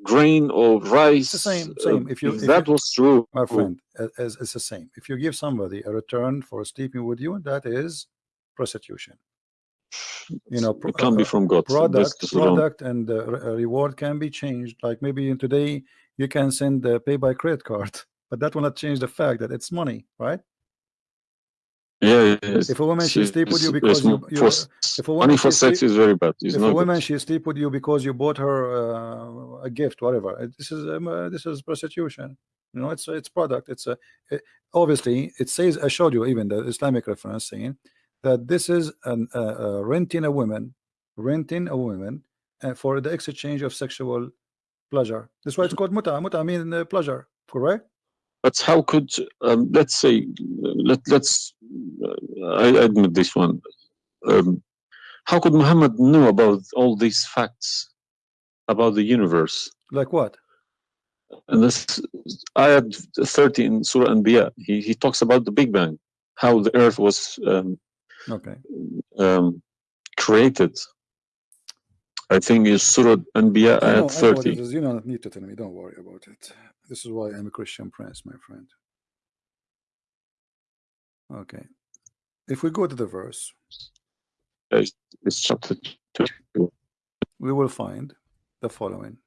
Speaker 1: grain or rice.
Speaker 2: It's the same-
Speaker 1: uh,
Speaker 2: same. If you- if
Speaker 1: that
Speaker 2: you-
Speaker 1: was true,
Speaker 2: my friend, as it's the same. If you give somebody a return for sleeping with you, that is prostitution. You know,
Speaker 1: it can't be
Speaker 2: uh,
Speaker 1: from God.
Speaker 2: product,
Speaker 1: this wrong.
Speaker 2: and the uh, reward can be changed. Like maybe in today you can send the pay by credit card, but that will not change the fact that it's money, right?
Speaker 1: Yeah, yes.
Speaker 2: If a woman she
Speaker 1: It's-
Speaker 2: sleep with you because you, you
Speaker 1: for-
Speaker 2: if a woman
Speaker 1: money
Speaker 2: woman
Speaker 1: for
Speaker 2: she
Speaker 1: sex
Speaker 2: sleep,
Speaker 1: is very bad. It's
Speaker 2: if
Speaker 1: not
Speaker 2: a
Speaker 1: good.
Speaker 2: woman she sleep with you because you bought her uh, a gift, whatever, this is um, uh, this is prostitution. You know, it's it's product. It's a it, obviously it says I showed you even the Islamic reference saying that this is an uh, uh, renting a woman, renting a woman uh, for the exchange of sexual pleasure. That's why it's called muta. Muta I mean uh, pleasure, correct?
Speaker 1: But how could um, let's say let let's uh, I admit this one. Um, how could Muhammad know about all these facts about the universe?
Speaker 2: Like what?
Speaker 1: And this ayat 30 in Surah Anbiya, he, he talks about the Big Bang, how the earth was um,
Speaker 2: Okay.
Speaker 1: um, created. I think it's Surah Anbiya
Speaker 2: I know,
Speaker 1: ayat
Speaker 2: I know what
Speaker 1: 30.
Speaker 2: it is. You don't need to tell me. Don't worry about it. This is why I'm a Christian prince, my friend. Okay. If we go to the verse,
Speaker 1: it's chapter 2.
Speaker 2: we will find the following.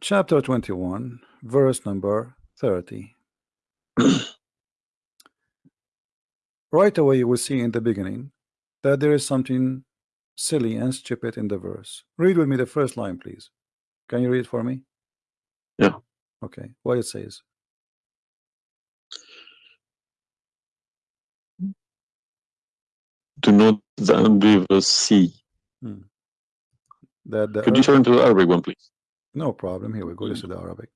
Speaker 2: Chapter 21, verse number 30. right away, you will see in the beginning that there is something silly and stupid in the verse. Read with me the first line, please. Can you read for me?
Speaker 1: Yeah.
Speaker 2: Okay. What it says.
Speaker 1: Do not the unbelievers see. Hmm.
Speaker 2: That the
Speaker 1: Could you turn to the Arabic one, please?
Speaker 2: No problem. Here we go. This is hmm. the Arabic.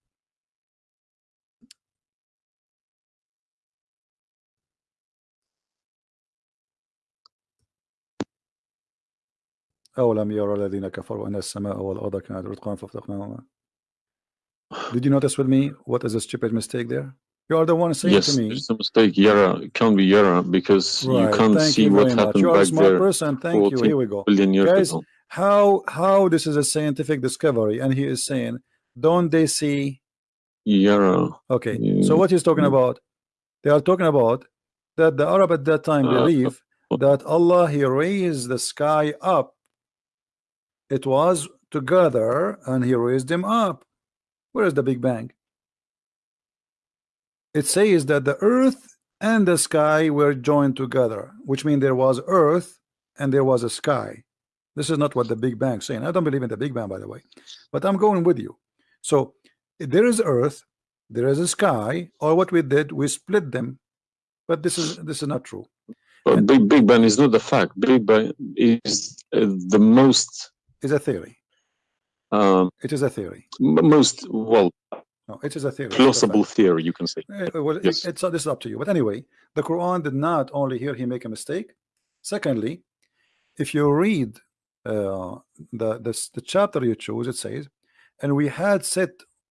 Speaker 2: أولم يرى الذين كفروا أن السماء والأرض كانت رتقا فافتقناهما Did you notice with me what is a stupid mistake there? You are the one saying
Speaker 1: yes,
Speaker 2: to me.
Speaker 1: it's a mistake. Yara it can't be Yara because you
Speaker 2: Right.
Speaker 1: can't
Speaker 2: Thank
Speaker 1: see
Speaker 2: you
Speaker 1: what
Speaker 2: very much.
Speaker 1: happened
Speaker 2: You are a
Speaker 1: back
Speaker 2: smart
Speaker 1: there
Speaker 2: person. Thank you.
Speaker 1: 14
Speaker 2: Here we go.
Speaker 1: billion years
Speaker 2: Guys,
Speaker 1: ago.
Speaker 2: How how this is a scientific discovery, and he is saying, don't they see?
Speaker 1: Yara.
Speaker 2: Okay.
Speaker 1: Mm,
Speaker 2: So what he's talking
Speaker 1: mm.
Speaker 2: about? They are talking about that the Arab at that time
Speaker 1: Uh,
Speaker 2: believe that Allah he raised the sky up. it was together, and he raised them up. Where is the Big Bang? It says that the earth and the sky were joined together, which means there was earth and there was a sky. This is not what the Big Bang saying. I don't believe in the Big Bang, by the way, but I'm going with you. So there is earth, there is a sky, or what we did, we split them. But this is this is not true.
Speaker 1: But Big Big Bang is not a fact. Big Bang is uh, the most
Speaker 2: It's a theory.
Speaker 1: um,
Speaker 2: It is a theory.
Speaker 1: most well
Speaker 2: No, it is a theory.
Speaker 1: plausible theory you can say.
Speaker 2: Eh, well, it-
Speaker 1: Yes.
Speaker 2: it's this is up to you. But anyway, the Quran did not only here he make a mistake. Secondly, if you read uh, the this, the chapter you chose, it says, "And we had set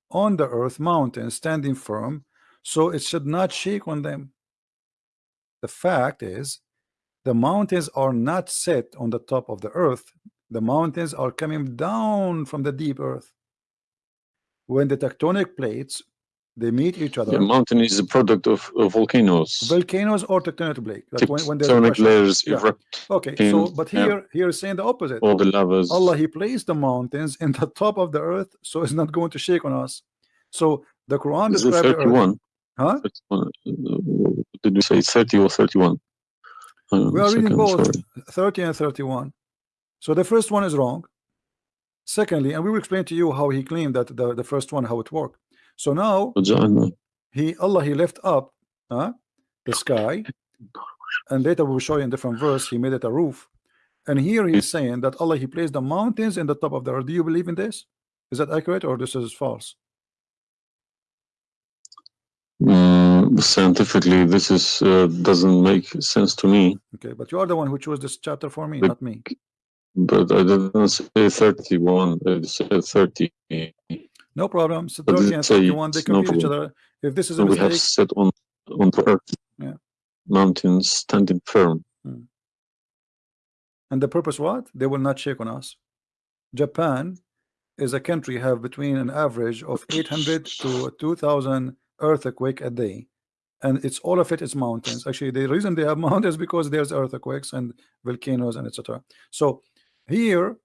Speaker 2: on the earth mountains standing firm, so it should not shake on them." The fact is, the mountains are not set on the top of the earth. The mountains are coming down from the deep earth. When the tectonic plates they meet each other,
Speaker 1: The mountain is a product of, of volcanoes.
Speaker 2: volcanoes or tectonic plate. Like when, when
Speaker 1: Tectonic layers
Speaker 2: Yeah.
Speaker 1: erupt.
Speaker 2: Okay, so but
Speaker 1: yeah.
Speaker 2: here here is saying the opposite.
Speaker 1: All the lavas.
Speaker 2: Allah He placed the mountains in the top of the earth, so it's not going to shake on us. So the Quran
Speaker 1: is
Speaker 2: describes the earth.
Speaker 1: 31?
Speaker 2: Huh?
Speaker 1: 31, uh, Did we say 30 or 31? Hang
Speaker 2: We are reading both.
Speaker 1: sorry.
Speaker 2: 30 and 31. So the first one is wrong. Secondly, and we will explain to you how he claimed that the, the first one, how it worked. So now
Speaker 1: uh,
Speaker 2: he Allah he left up uh, the sky, and later we'll show you in different verse, he made it a roof. And here he's saying that Allah he placed the mountains in the top of the earth. Do you believe in this? Is that accurate or this is false?
Speaker 1: Mm, scientifically, this is uh, doesn't make sense to me.
Speaker 2: Okay, but you are the one who chose this chapter for me, not me.
Speaker 1: But I didn't say 31. I said 30.
Speaker 2: no problem so 30 and 31 they
Speaker 1: no
Speaker 2: each other if this is a
Speaker 1: So we have
Speaker 2: mistake
Speaker 1: set on on the earth.
Speaker 2: Yeah.
Speaker 1: Mountains standing firm. Hmm.
Speaker 2: and the purpose what they will not shake on us Japan is a country have between an average of 800 to 2000 earthquake a day and it's all of it is mountains actually the reason they have mountains because there's earthquakes and volcanoes and etc so here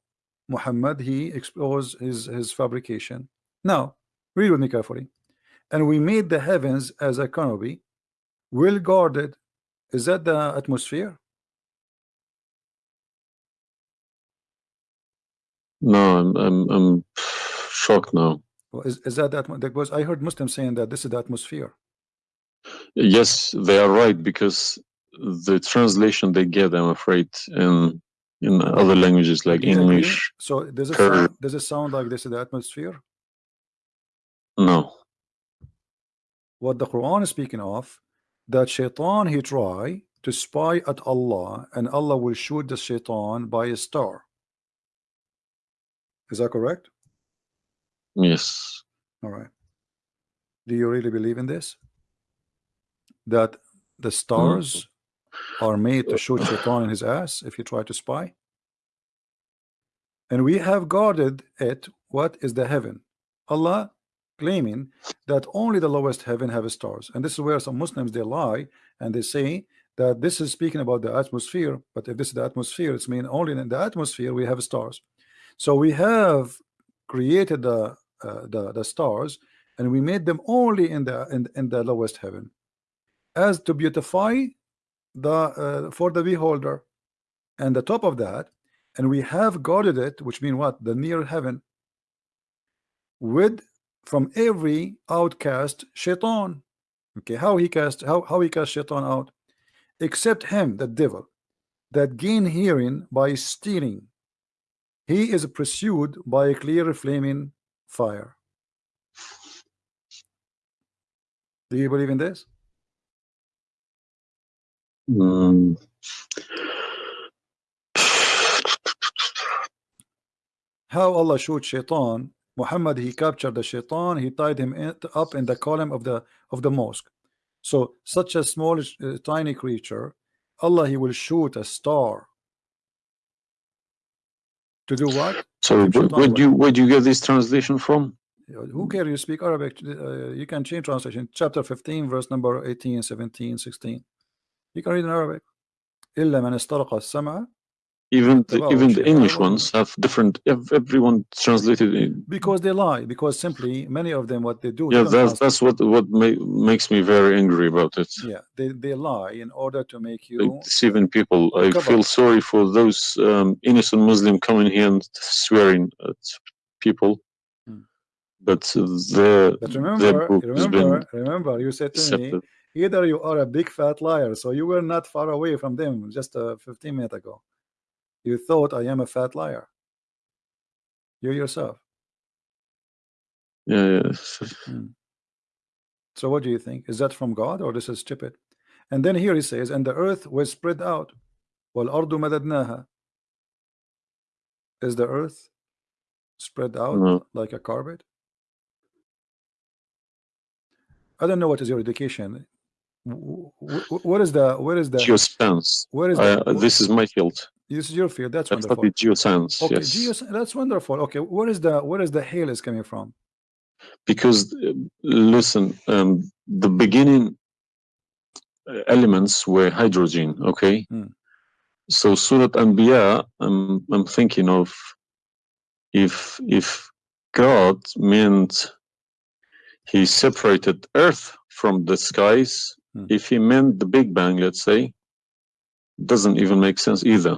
Speaker 2: Muhammad he explores his his fabrication. Now read with me carefully. And we made the heavens as a canopy well guarded. Is that the atmosphere?
Speaker 1: No, I'm I'm I'm shocked now.
Speaker 2: Is, is that that because I heard Muslims saying that this is the atmosphere.
Speaker 1: Yes, they are right because the translation they get, I'm afraid, in in other languages like
Speaker 2: agree?
Speaker 1: English,
Speaker 2: So does it sound, does it sound like this is the atmosphere?
Speaker 1: no.
Speaker 2: What the Quran is speaking of, that shaitan he try to spy at Allah and Allah will shoot the shaitan by a star. Is that correct?
Speaker 1: Yes.
Speaker 2: All right. Do you really believe in this? That the stars are made to shoot shaitan in his ass if you try to spy? And we have guarded it. What is the heaven? Allah claiming that only the lowest heaven have stars. And this is where some Muslims they lie and they say that this is speaking about the atmosphere. But if this is the atmosphere, it's mean only in the atmosphere we have stars. So we have created the uh, the, the stars and we made them only in the in, in the lowest heaven as to beautify the uh, for the beholder. And the top of that and we have guarded it which mean what? The near heaven. With from every outcast shaitan. Okay how he cast how, how he cast shaitan out? Except him the devil that gain hearing by stealing. He is pursued by a clear flaming fire. Do you believe in this
Speaker 1: Mm.
Speaker 2: how Allah shoot shaitan Muhammad he captured the shaitan he tied him in, up in the column of the of the mosque So such a small, uh, tiny creature, Allah He will shoot a star to do what?
Speaker 1: So where do you where do you get this translation from?
Speaker 2: Who care? You speak Arabic. Uh, you can change translation. Chapter 15, verse number 18, 17, 16. You can read in Arabic. إلا من استرق السمع
Speaker 1: Even the,
Speaker 2: Wow,
Speaker 1: even the
Speaker 2: Sheikh,
Speaker 1: English
Speaker 2: I don't-
Speaker 1: ones have different. ev- Everyone translated in.
Speaker 2: because they lie. Because simply many of them what they do. they
Speaker 1: Yeah,
Speaker 2: don't
Speaker 1: that's
Speaker 2: translate.
Speaker 1: that's what what ma makes me very angry about it.
Speaker 2: yeah. They they lie in order to make
Speaker 1: Like
Speaker 2: you
Speaker 1: deceiving people. I
Speaker 2: cover.
Speaker 1: feel sorry for those um, innocent Muslim coming here and swearing at people.
Speaker 2: Hmm.
Speaker 1: But their
Speaker 2: But
Speaker 1: their
Speaker 2: remember,
Speaker 1: book has been
Speaker 2: remember, remember, you said to me,
Speaker 1: accepted.
Speaker 2: either you are a big fat liar, so you were not far away from them just uh, 15 minutes ago. You thought I am a fat liar. You yourself.
Speaker 1: Yeah, yeah.
Speaker 2: So what do you think? Is that from God or this is stupid? And then here he says, and the earth was spread out. وَالْأَرْضُ مَدَدْنَاهَا Is the earth spread out
Speaker 1: No.
Speaker 2: like a carpet? I don't know what is your education. Wh- wh- What is the where is the
Speaker 1: Geoscience.
Speaker 2: where is
Speaker 1: Uh,
Speaker 2: the
Speaker 1: this is my field.
Speaker 2: this is your field? That's
Speaker 1: I
Speaker 2: wonderful.
Speaker 1: geoscience.
Speaker 2: Okay,
Speaker 1: yes.
Speaker 2: geos, that's wonderful. Okay, where is the where is the hail is coming from?
Speaker 1: because uh, listen um, the beginning uh, elements were hydrogen okay
Speaker 2: Hmm.
Speaker 1: so surat anbiya I'm, I'm thinking of if if god meant he separated earth from the skies
Speaker 2: Hmm.
Speaker 1: if he meant the big bang let's say doesn't even make sense either.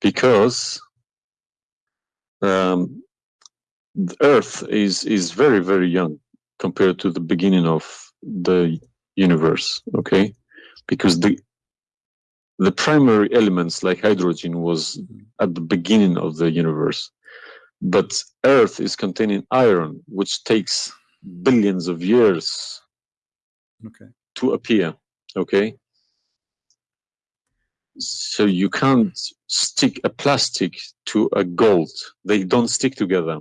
Speaker 1: Because um, the earth is is very very young compared to the beginning of the universe okay? Because the the primary elements like hydrogen was at the beginning of the universe. But earth is containing iron which takes billions of years
Speaker 2: Okay.
Speaker 1: to appear okay so you can't stick a plastic to a gold they don't stick together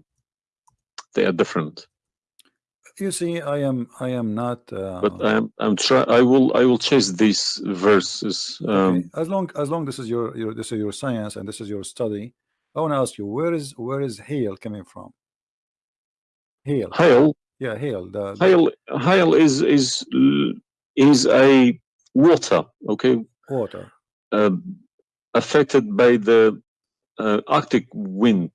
Speaker 1: they are different
Speaker 2: You see, I am I am not. Uh,
Speaker 1: but i'm i'm try i will i will chase these verses um
Speaker 2: okay. As long as long this is your your this is your science and this is your study, I want to ask you where is where is hail coming from? Hail,
Speaker 1: hail
Speaker 2: yeah, hail. The, the
Speaker 1: hail hail is is is a water okay
Speaker 2: water.
Speaker 1: uh, affected by the uh, arctic wind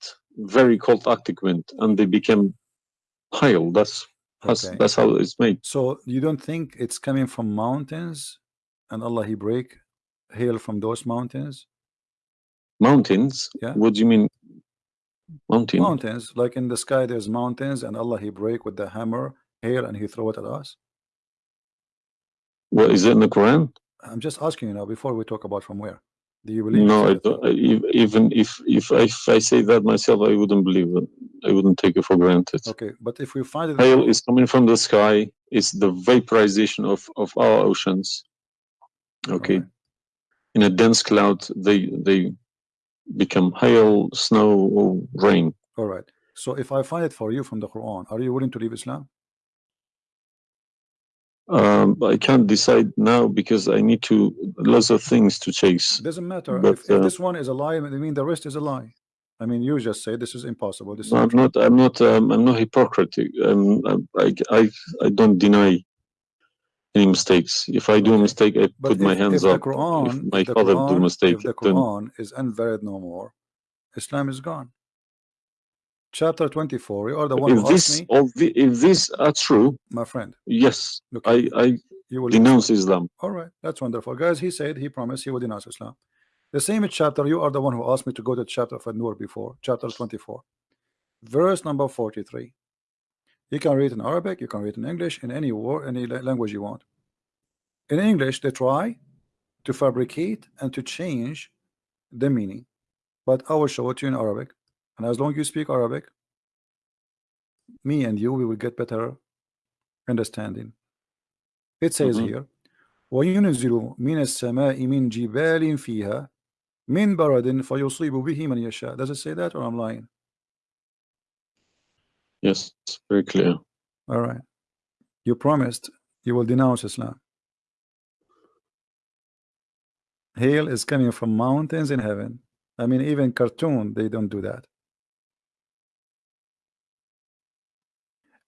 Speaker 1: very cold arctic wind and they became hail that's that's,
Speaker 2: Okay.
Speaker 1: that's how it's made
Speaker 2: So you don't think it's coming from mountains, and Allah He break hail from those mountains?
Speaker 1: mountains
Speaker 2: Yeah.
Speaker 1: what do you mean mountain
Speaker 2: Mountains, like in the sky, there's mountains, and Allah He break with the hammer hail, and He throw it at us.
Speaker 1: what is it in the quran
Speaker 2: I'm just asking you now before we talk about from where. Do you believe?
Speaker 1: no I don't, I- even if if I, if I say that myself i wouldn't believe it i wouldn't take it for granted
Speaker 2: Okay, but if we find it,
Speaker 1: hail is coming from the sky it's the vaporization of of our oceans okay
Speaker 2: Alright.
Speaker 1: in a dense cloud they they become hail snow or rain
Speaker 2: All right. So if I find it for you from the Quran, are you willing to leave Islam?
Speaker 1: um i can't decide now because i need to lots of things to chase
Speaker 2: It doesn't matter.
Speaker 1: But,
Speaker 2: if, if
Speaker 1: uh,
Speaker 2: this one is a lie, I mean the rest is a lie. I mean, you just say this is impossible. This is
Speaker 1: i'm not i'm not um, i'm not hypocritic um, I, I i don't deny any mistakes if i do a mistake i
Speaker 2: But
Speaker 1: put my hands
Speaker 2: if
Speaker 1: up
Speaker 2: Quran,
Speaker 1: if my father
Speaker 2: Quran,
Speaker 1: do a mistake
Speaker 2: if the
Speaker 1: then
Speaker 2: Quran is invalid no more, Islam is gone. Chapter 24. You are the one
Speaker 1: if
Speaker 2: who asked
Speaker 1: this
Speaker 2: me,
Speaker 1: all the, if these are true
Speaker 2: my friend.
Speaker 1: yes
Speaker 2: Look,
Speaker 1: i i
Speaker 2: you will
Speaker 1: denounce islam
Speaker 2: All right, that's wonderful, guys. He said he promised he would denounce Islam. The same chapter. You are the one who asked me to go to chapter of An-Nur before, chapter 24, verse number 43. You can read in Arabic, you can read in English, in any word, any la- language you want. In English, they try to fabricate and to change the meaning, but I will show it to you in Arabic. And as long as you speak Arabic, me and you, we will get better understanding. It says
Speaker 1: Mhm.
Speaker 2: here, وينزل من السماء من جبال فيها من برد فيصيب به من يشاء. Does it say that or I'm lying?
Speaker 1: Yes it's very clear
Speaker 2: All right. You promised you will denounce Islam. Hail is coming from mountains in heaven. I mean, even cartoon, they don't do that.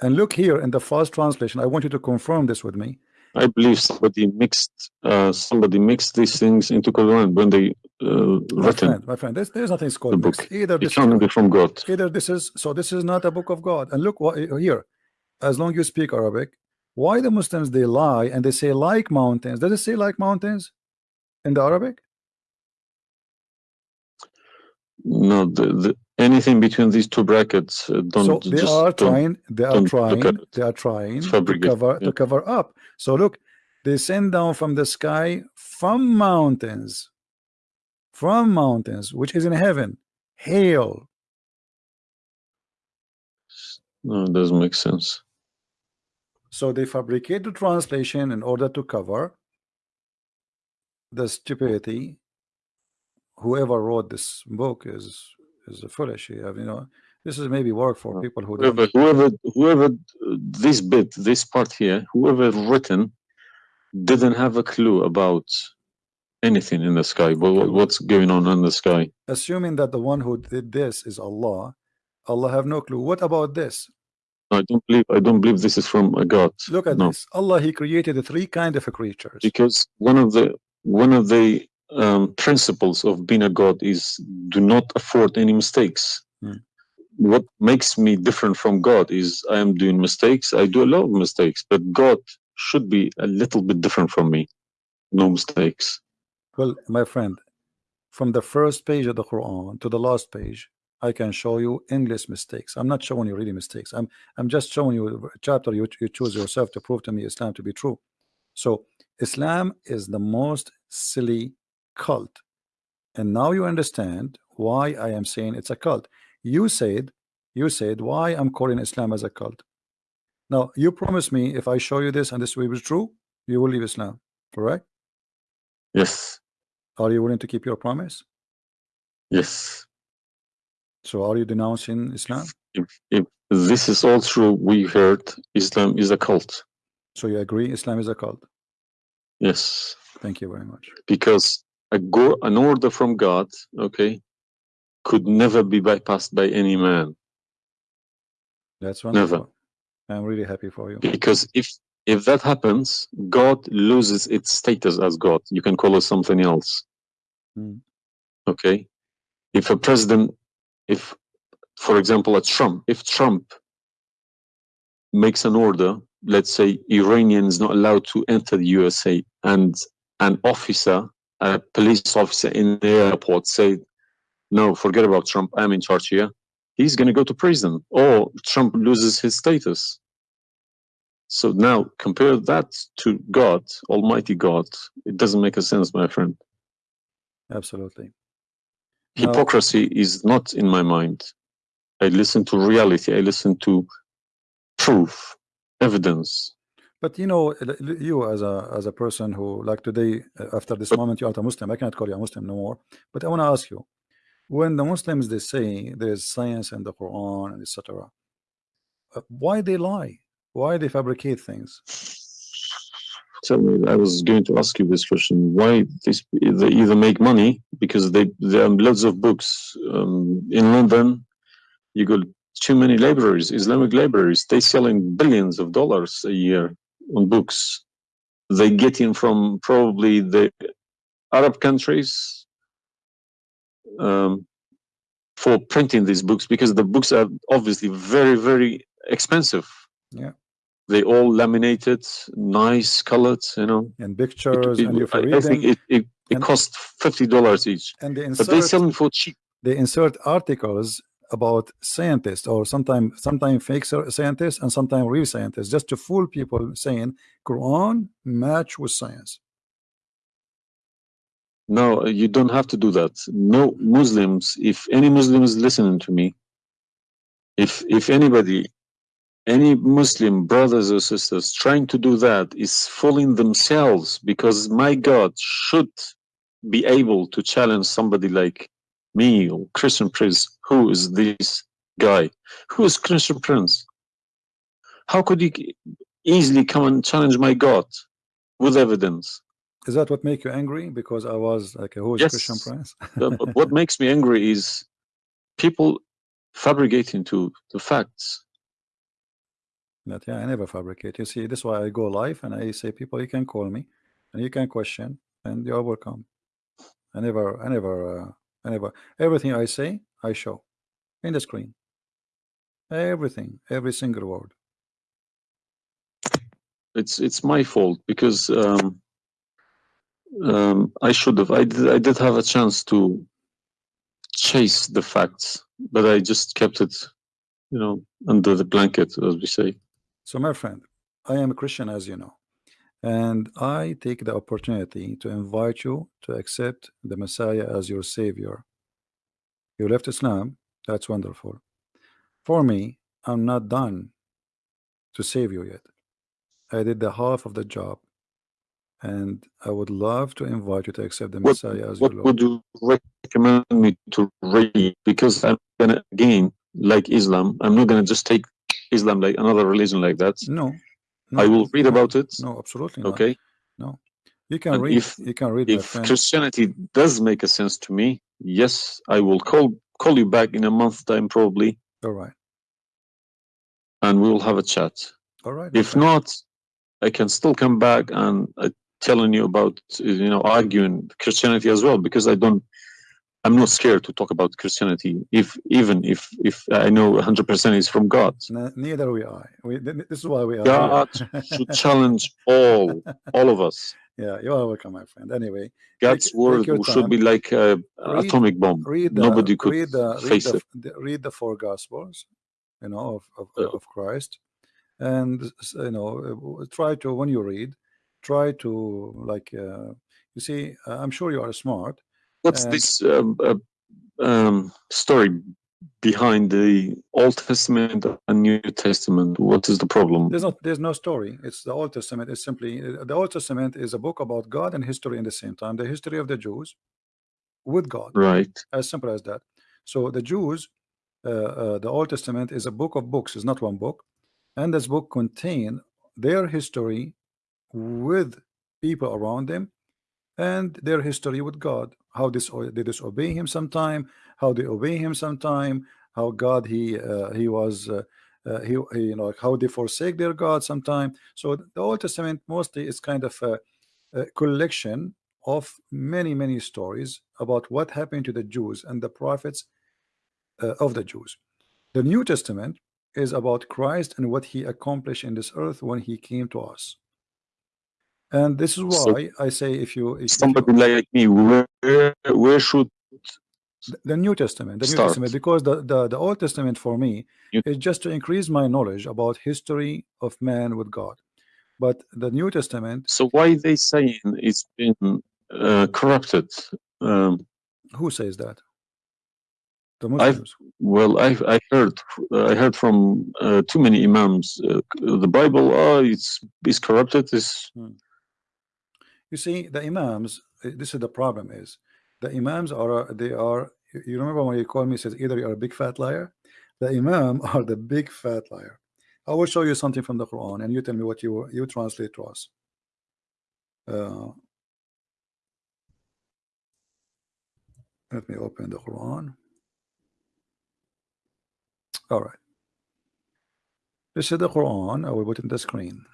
Speaker 2: And look here in the first translation. I want you to confirm this with me.
Speaker 1: I believe somebody mixed uh, somebody mixed these things into Quran when they uh,
Speaker 2: My friend, my friend, there's, there's nothing
Speaker 1: the
Speaker 2: called
Speaker 1: book.
Speaker 2: mixed. Either
Speaker 1: It
Speaker 2: this
Speaker 1: can't be from God.
Speaker 2: either this is so this is not a book of God. And look what here, as long you speak Arabic, why the Muslims they lie and they say like mountains. Does it say like mountains in the Arabic?
Speaker 1: No, the, the anything between these two brackets uh, don't
Speaker 2: so they
Speaker 1: just
Speaker 2: are trying they are trying they are trying to cover
Speaker 1: yeah.
Speaker 2: to cover up so look they send down from the sky from mountains from mountains which is in heaven hail.
Speaker 1: No, it doesn't make sense.
Speaker 2: so they fabricate the translation in order to cover the stupidity. Whoever wrote this book is is foolish you know this is maybe work for people who don't
Speaker 1: Whoever, whoever, whoever, uh, this bit, this part here, whoever written, didn't have a clue about anything in the sky. What, what- what's going on in the sky?
Speaker 2: assuming that the one who did this is Allah Allah have no clue what about this
Speaker 1: I don't believe. I don't believe this is from a God.
Speaker 2: look at
Speaker 1: no,
Speaker 2: this Allah he created the three kind of creatures
Speaker 1: because one of the one of the um, principles of being a God is do not afford any mistakes.
Speaker 2: Hmm.
Speaker 1: What makes me different from God is I am doing mistakes. I do a lot of mistakes, but God should be a little bit different from me. No mistakes.
Speaker 2: Well my friend from the first page of the Quran to the last page I can show you endless mistakes. I'm not showing you really mistakes. I'm I'm just showing you a chapter you, you choose yourself to prove to me Islam to be true. So Islam is the most silly cult. And now you understand why I am saying it's a cult. You said you said why I'm calling Islam as a cult. Now you promise me if I show you this and this will be true you will leave Islam correct?
Speaker 1: Yes,
Speaker 2: are you willing to keep your promise
Speaker 1: yes.
Speaker 2: so are you denouncing Islam
Speaker 1: If, if this is all true, we heard Islam is a cult.
Speaker 2: so you agree Islam is a cult
Speaker 1: Yes,
Speaker 2: thank you very much
Speaker 1: because a go an order from God, okay, could never be bypassed by any man.
Speaker 2: that's
Speaker 1: Never.
Speaker 2: I'm really happy for you
Speaker 1: Because if if that happens, God loses its status as God. You can call it something else.
Speaker 2: Hmm.
Speaker 1: Okay. If a president, if for example, a Trump, if Trump makes an order, let's say Iranian is not allowed to enter the USA, and an officer, a police officer in the airport said, "No, forget about Trump. I'm in charge here." He's going to go to prison, or Trump loses his status. So now compare that to God, Almighty God. It doesn't make a sense, my friend.
Speaker 2: Absolutely Now-
Speaker 1: Hypocrisy is not in my mind. I listen to reality. I listen to proof, evidence.
Speaker 2: But you know, you as a as a person who like today, uh, after this
Speaker 1: But-
Speaker 2: moment, you are a Muslim. I cannot call you a Muslim no more. But I want to ask you, when the Muslims they say there is science in the Quran and etc., uh, why they lie? Why they fabricate things?
Speaker 1: Tell me, I was going to ask you this question. Why this, they either make money because they there are lots of books um, in London. You got too many libraries, Islamic libraries. They selling billions of dollars a year on books. They get in from probably the Arab countries um, for printing these books because the books are obviously very very expensive.
Speaker 2: Yeah.
Speaker 1: They all laminated, nice colored, you know.
Speaker 2: And pictures,
Speaker 1: it-
Speaker 2: and if
Speaker 1: I, I think it, it, it
Speaker 2: and-
Speaker 1: cost fifty dollars each,
Speaker 2: and they
Speaker 1: but they sell them for cheap.
Speaker 2: they insert articles about scientists or sometimes sometimes fake scientists and sometimes real scientists just to fool people saying Quran match with science.
Speaker 1: No, you don't have to do that. No Muslims, if any Muslim is listening to me, if if anybody, any Muslim brothers or sisters trying to do that is fooling themselves because my God should be able to challenge somebody like me or Christian Prince. Who is this guy? Who is Christian Prince? How could he easily come and challenge my God with evidence.
Speaker 2: Is that what make you angry? Because I was like a who's
Speaker 1: Yes.
Speaker 2: Christian Prince?
Speaker 1: What makes me angry is people fabricating to the facts.
Speaker 2: But yeah, I never fabricate. You see, this is why I go live and I say, people, you can call me and you can question, and you are welcome. I never, I never, uh, I never. Everything I say, I show in the screen. Everything, every single word.
Speaker 1: It's it's my fault because um, um, I should have. I did. I did have a chance to chase the facts, but I just kept it, you know, under the blanket, as we say.
Speaker 2: So, my friend, I am a Christian, as you know, and I take the opportunity to invite you to accept the Messiah as your Savior. You left Islam, that's wonderful. For me, I'm not done to save you yet. I did the half of the job, and I would love to invite you to accept the
Speaker 1: What-
Speaker 2: Messiah as your
Speaker 1: What would you recommend me to read? Because I'm gonna again, like Islam, I'm not gonna just take Islam like another religion like that.
Speaker 2: No, no
Speaker 1: I will read
Speaker 2: no,
Speaker 1: about it.
Speaker 2: No, absolutely not.
Speaker 1: Okay.
Speaker 2: No, you can
Speaker 1: And
Speaker 2: read.
Speaker 1: if-
Speaker 2: you can read,
Speaker 1: If. Christianity does make a sense to me, yes, I will call call you back in a month time probably,
Speaker 2: All right,
Speaker 1: and we will have a chat.
Speaker 2: all right.
Speaker 1: If
Speaker 2: friend.
Speaker 1: not, I can still come back and uh, telling you about you know arguing Christianity as well because I don't. I'm not scared to talk about Christianity, if even if if I know 100% is from God.
Speaker 2: Ne- neither we are. We, this is why we are
Speaker 1: God should challenge all, all of us.
Speaker 2: yeah, you are welcome, my friend. Anyway,
Speaker 1: God's
Speaker 2: take
Speaker 1: word
Speaker 2: your
Speaker 1: should be like a
Speaker 2: Read-
Speaker 1: atomic bomb.
Speaker 2: read the
Speaker 1: Nobody could
Speaker 2: read the read
Speaker 1: face
Speaker 2: the,
Speaker 1: it.
Speaker 2: the read the four gospels, you know, of of,
Speaker 1: Uh,
Speaker 2: of Christ, and you know, uh, try to when you read, try to like uh, you see. Uh, I'm sure you are smart.
Speaker 1: What's this um, uh, um, story behind the Old Testament and New Testament? What is the problem?
Speaker 2: There's not there's no story. It's the Old Testament. It's simply uh, the Old Testament is a book about God and history in the same time. The history of the Jews with God.
Speaker 1: Right.
Speaker 2: as simple as that so the Jews uh, uh, the Old Testament is a book of books It's not one book and this book contain their history with people around them and their history with God how this they disobey him sometime how they obey him sometime how God he uh, he was uh, uh, he, he you know how they forsake their God sometime so the Old Testament mostly is kind of a, a collection of many many stories about what happened to the Jews and the prophets uh, of the Jews. The New Testament is about Christ and what he accomplished in this earth when he came to us. And this is
Speaker 1: So-
Speaker 2: why I say if you if, if you-
Speaker 1: Somebody like me, where where should
Speaker 2: the New Testament, the New
Speaker 1: Start.
Speaker 2: Testament, because the, the, the Old Testament for me
Speaker 1: You-
Speaker 2: is just to increase my knowledge about history of man with God. But the New Testament,
Speaker 1: so why they saying it's been uh, corrupted? Um,
Speaker 2: who says that? The
Speaker 1: I've- well, I I heard I heard from uh, too many imams. Uh, the Bible, oh, it's it's corrupted. It's
Speaker 2: You see, the imams. uh, This is the problem: is the imams are uh, they are. you- remember when you called me? Says either you're a big fat liar. The imam are the big fat liar. I will show you something from the Quran, and you tell me what you you translate to us. Uh, let me open the Quran. All right. This is the Quran. I will put it in the screen.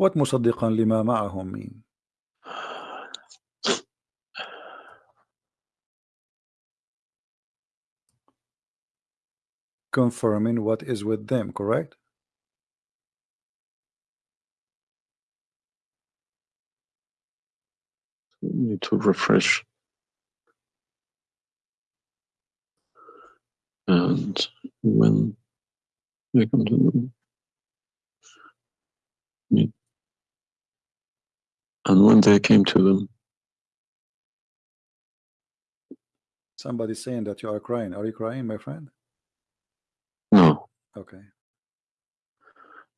Speaker 2: What مصدقا لما معهم mean? Confirming what is with them, correct?
Speaker 1: need to refresh. And when they come to them, need- and when they came to them,
Speaker 2: somebody saying that you are crying. Are you crying, my friend?
Speaker 1: No.
Speaker 2: Okay.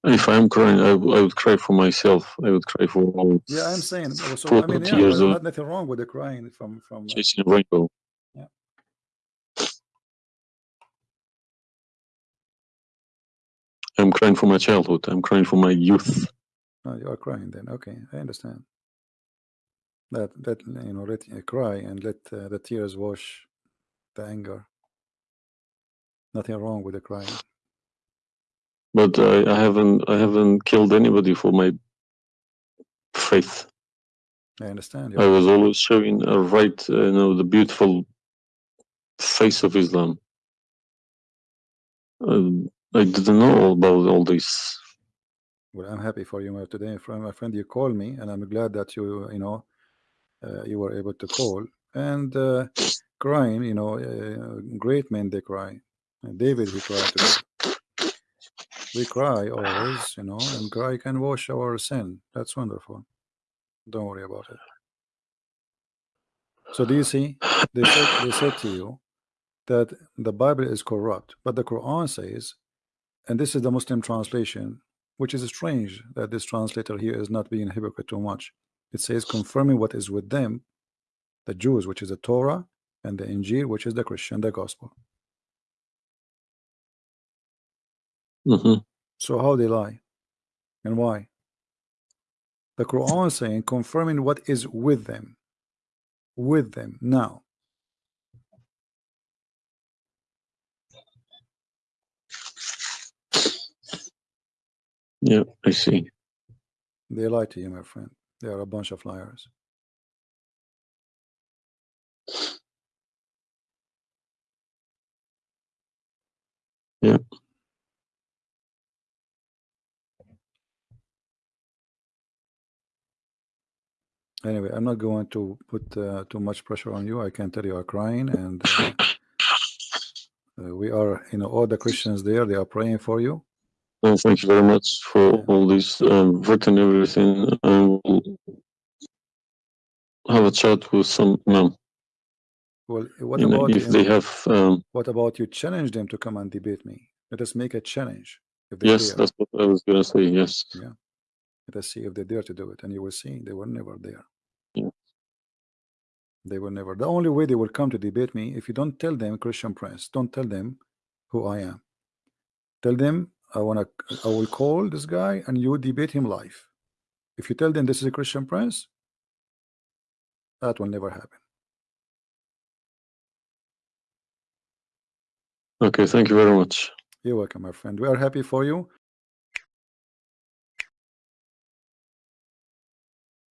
Speaker 1: If I'm crying, I, I would cry for myself. I would cry for all.
Speaker 2: Yeah, I'm saying. So, I mean, yeah, there's nothing wrong with the crying from from.
Speaker 1: Uh, Chasing uh, rainbow. Yeah. I'm crying for my childhood. I'm crying for my youth.
Speaker 2: Oh, you are crying then. Okay, I understand. That that you know, let uh, cry and let uh, the tears wash the anger. Nothing wrong with the crying.
Speaker 1: But I, I haven't I haven't killed anybody for my faith.
Speaker 2: I understand.
Speaker 1: I was always showing a right, uh, you know, the beautiful face of Islam. Um, I didn't know all about all this.
Speaker 2: Well, I'm happy for you today, from my friend. You called me, and I'm glad that you, you know, you were able to call and uh, crying. You know, uh, great men they cry. And David he cried. Today. We cry always, you know, and cry can wash our sin. That's wonderful. Don't worry about it. So do you see? They said they said to you that the Bible is corrupt, but the Quran says, and this is the Muslim translation, which is strange that this translator here is not being hypocrite too much. It says confirming what is with them, the Jews, which is the Torah, and the Injil, which is the Christian, the gospel.
Speaker 1: hmm
Speaker 2: So how they lie and why? The Quran saying confirming what is with them, with them now.
Speaker 1: Yeah, I see.
Speaker 2: They lie to you, my friend. They are a bunch of liars.
Speaker 1: Yeah.
Speaker 2: Anyway, I'm not going to put uh, too much pressure on you. I can tell you are crying, and uh, uh, we are, you know, all the Christians there. They are praying for you.
Speaker 1: Well, thank you very much for all this um, written everything. I will have a chat with some imam.
Speaker 2: Well, what
Speaker 1: you know,
Speaker 2: about
Speaker 1: if they have. Um,
Speaker 2: what about you challenge them to come and debate me? Let us make a challenge.
Speaker 1: Yes,
Speaker 2: dare.
Speaker 1: that's what I was gonna say. Yes. Yeah.
Speaker 2: Let us see if they dare to do it, and you will see they were never there.
Speaker 1: Yeah.
Speaker 2: They were never. The only way they will come to debate me if you don't tell them Christian Prince, don't tell them who I am. Tell them I wanna I will call this guy and you debate him live. If you tell them this is a Christian Prince, that will never happen.
Speaker 1: Okay. Thank you very much.
Speaker 2: You're welcome, my friend. We are happy for you.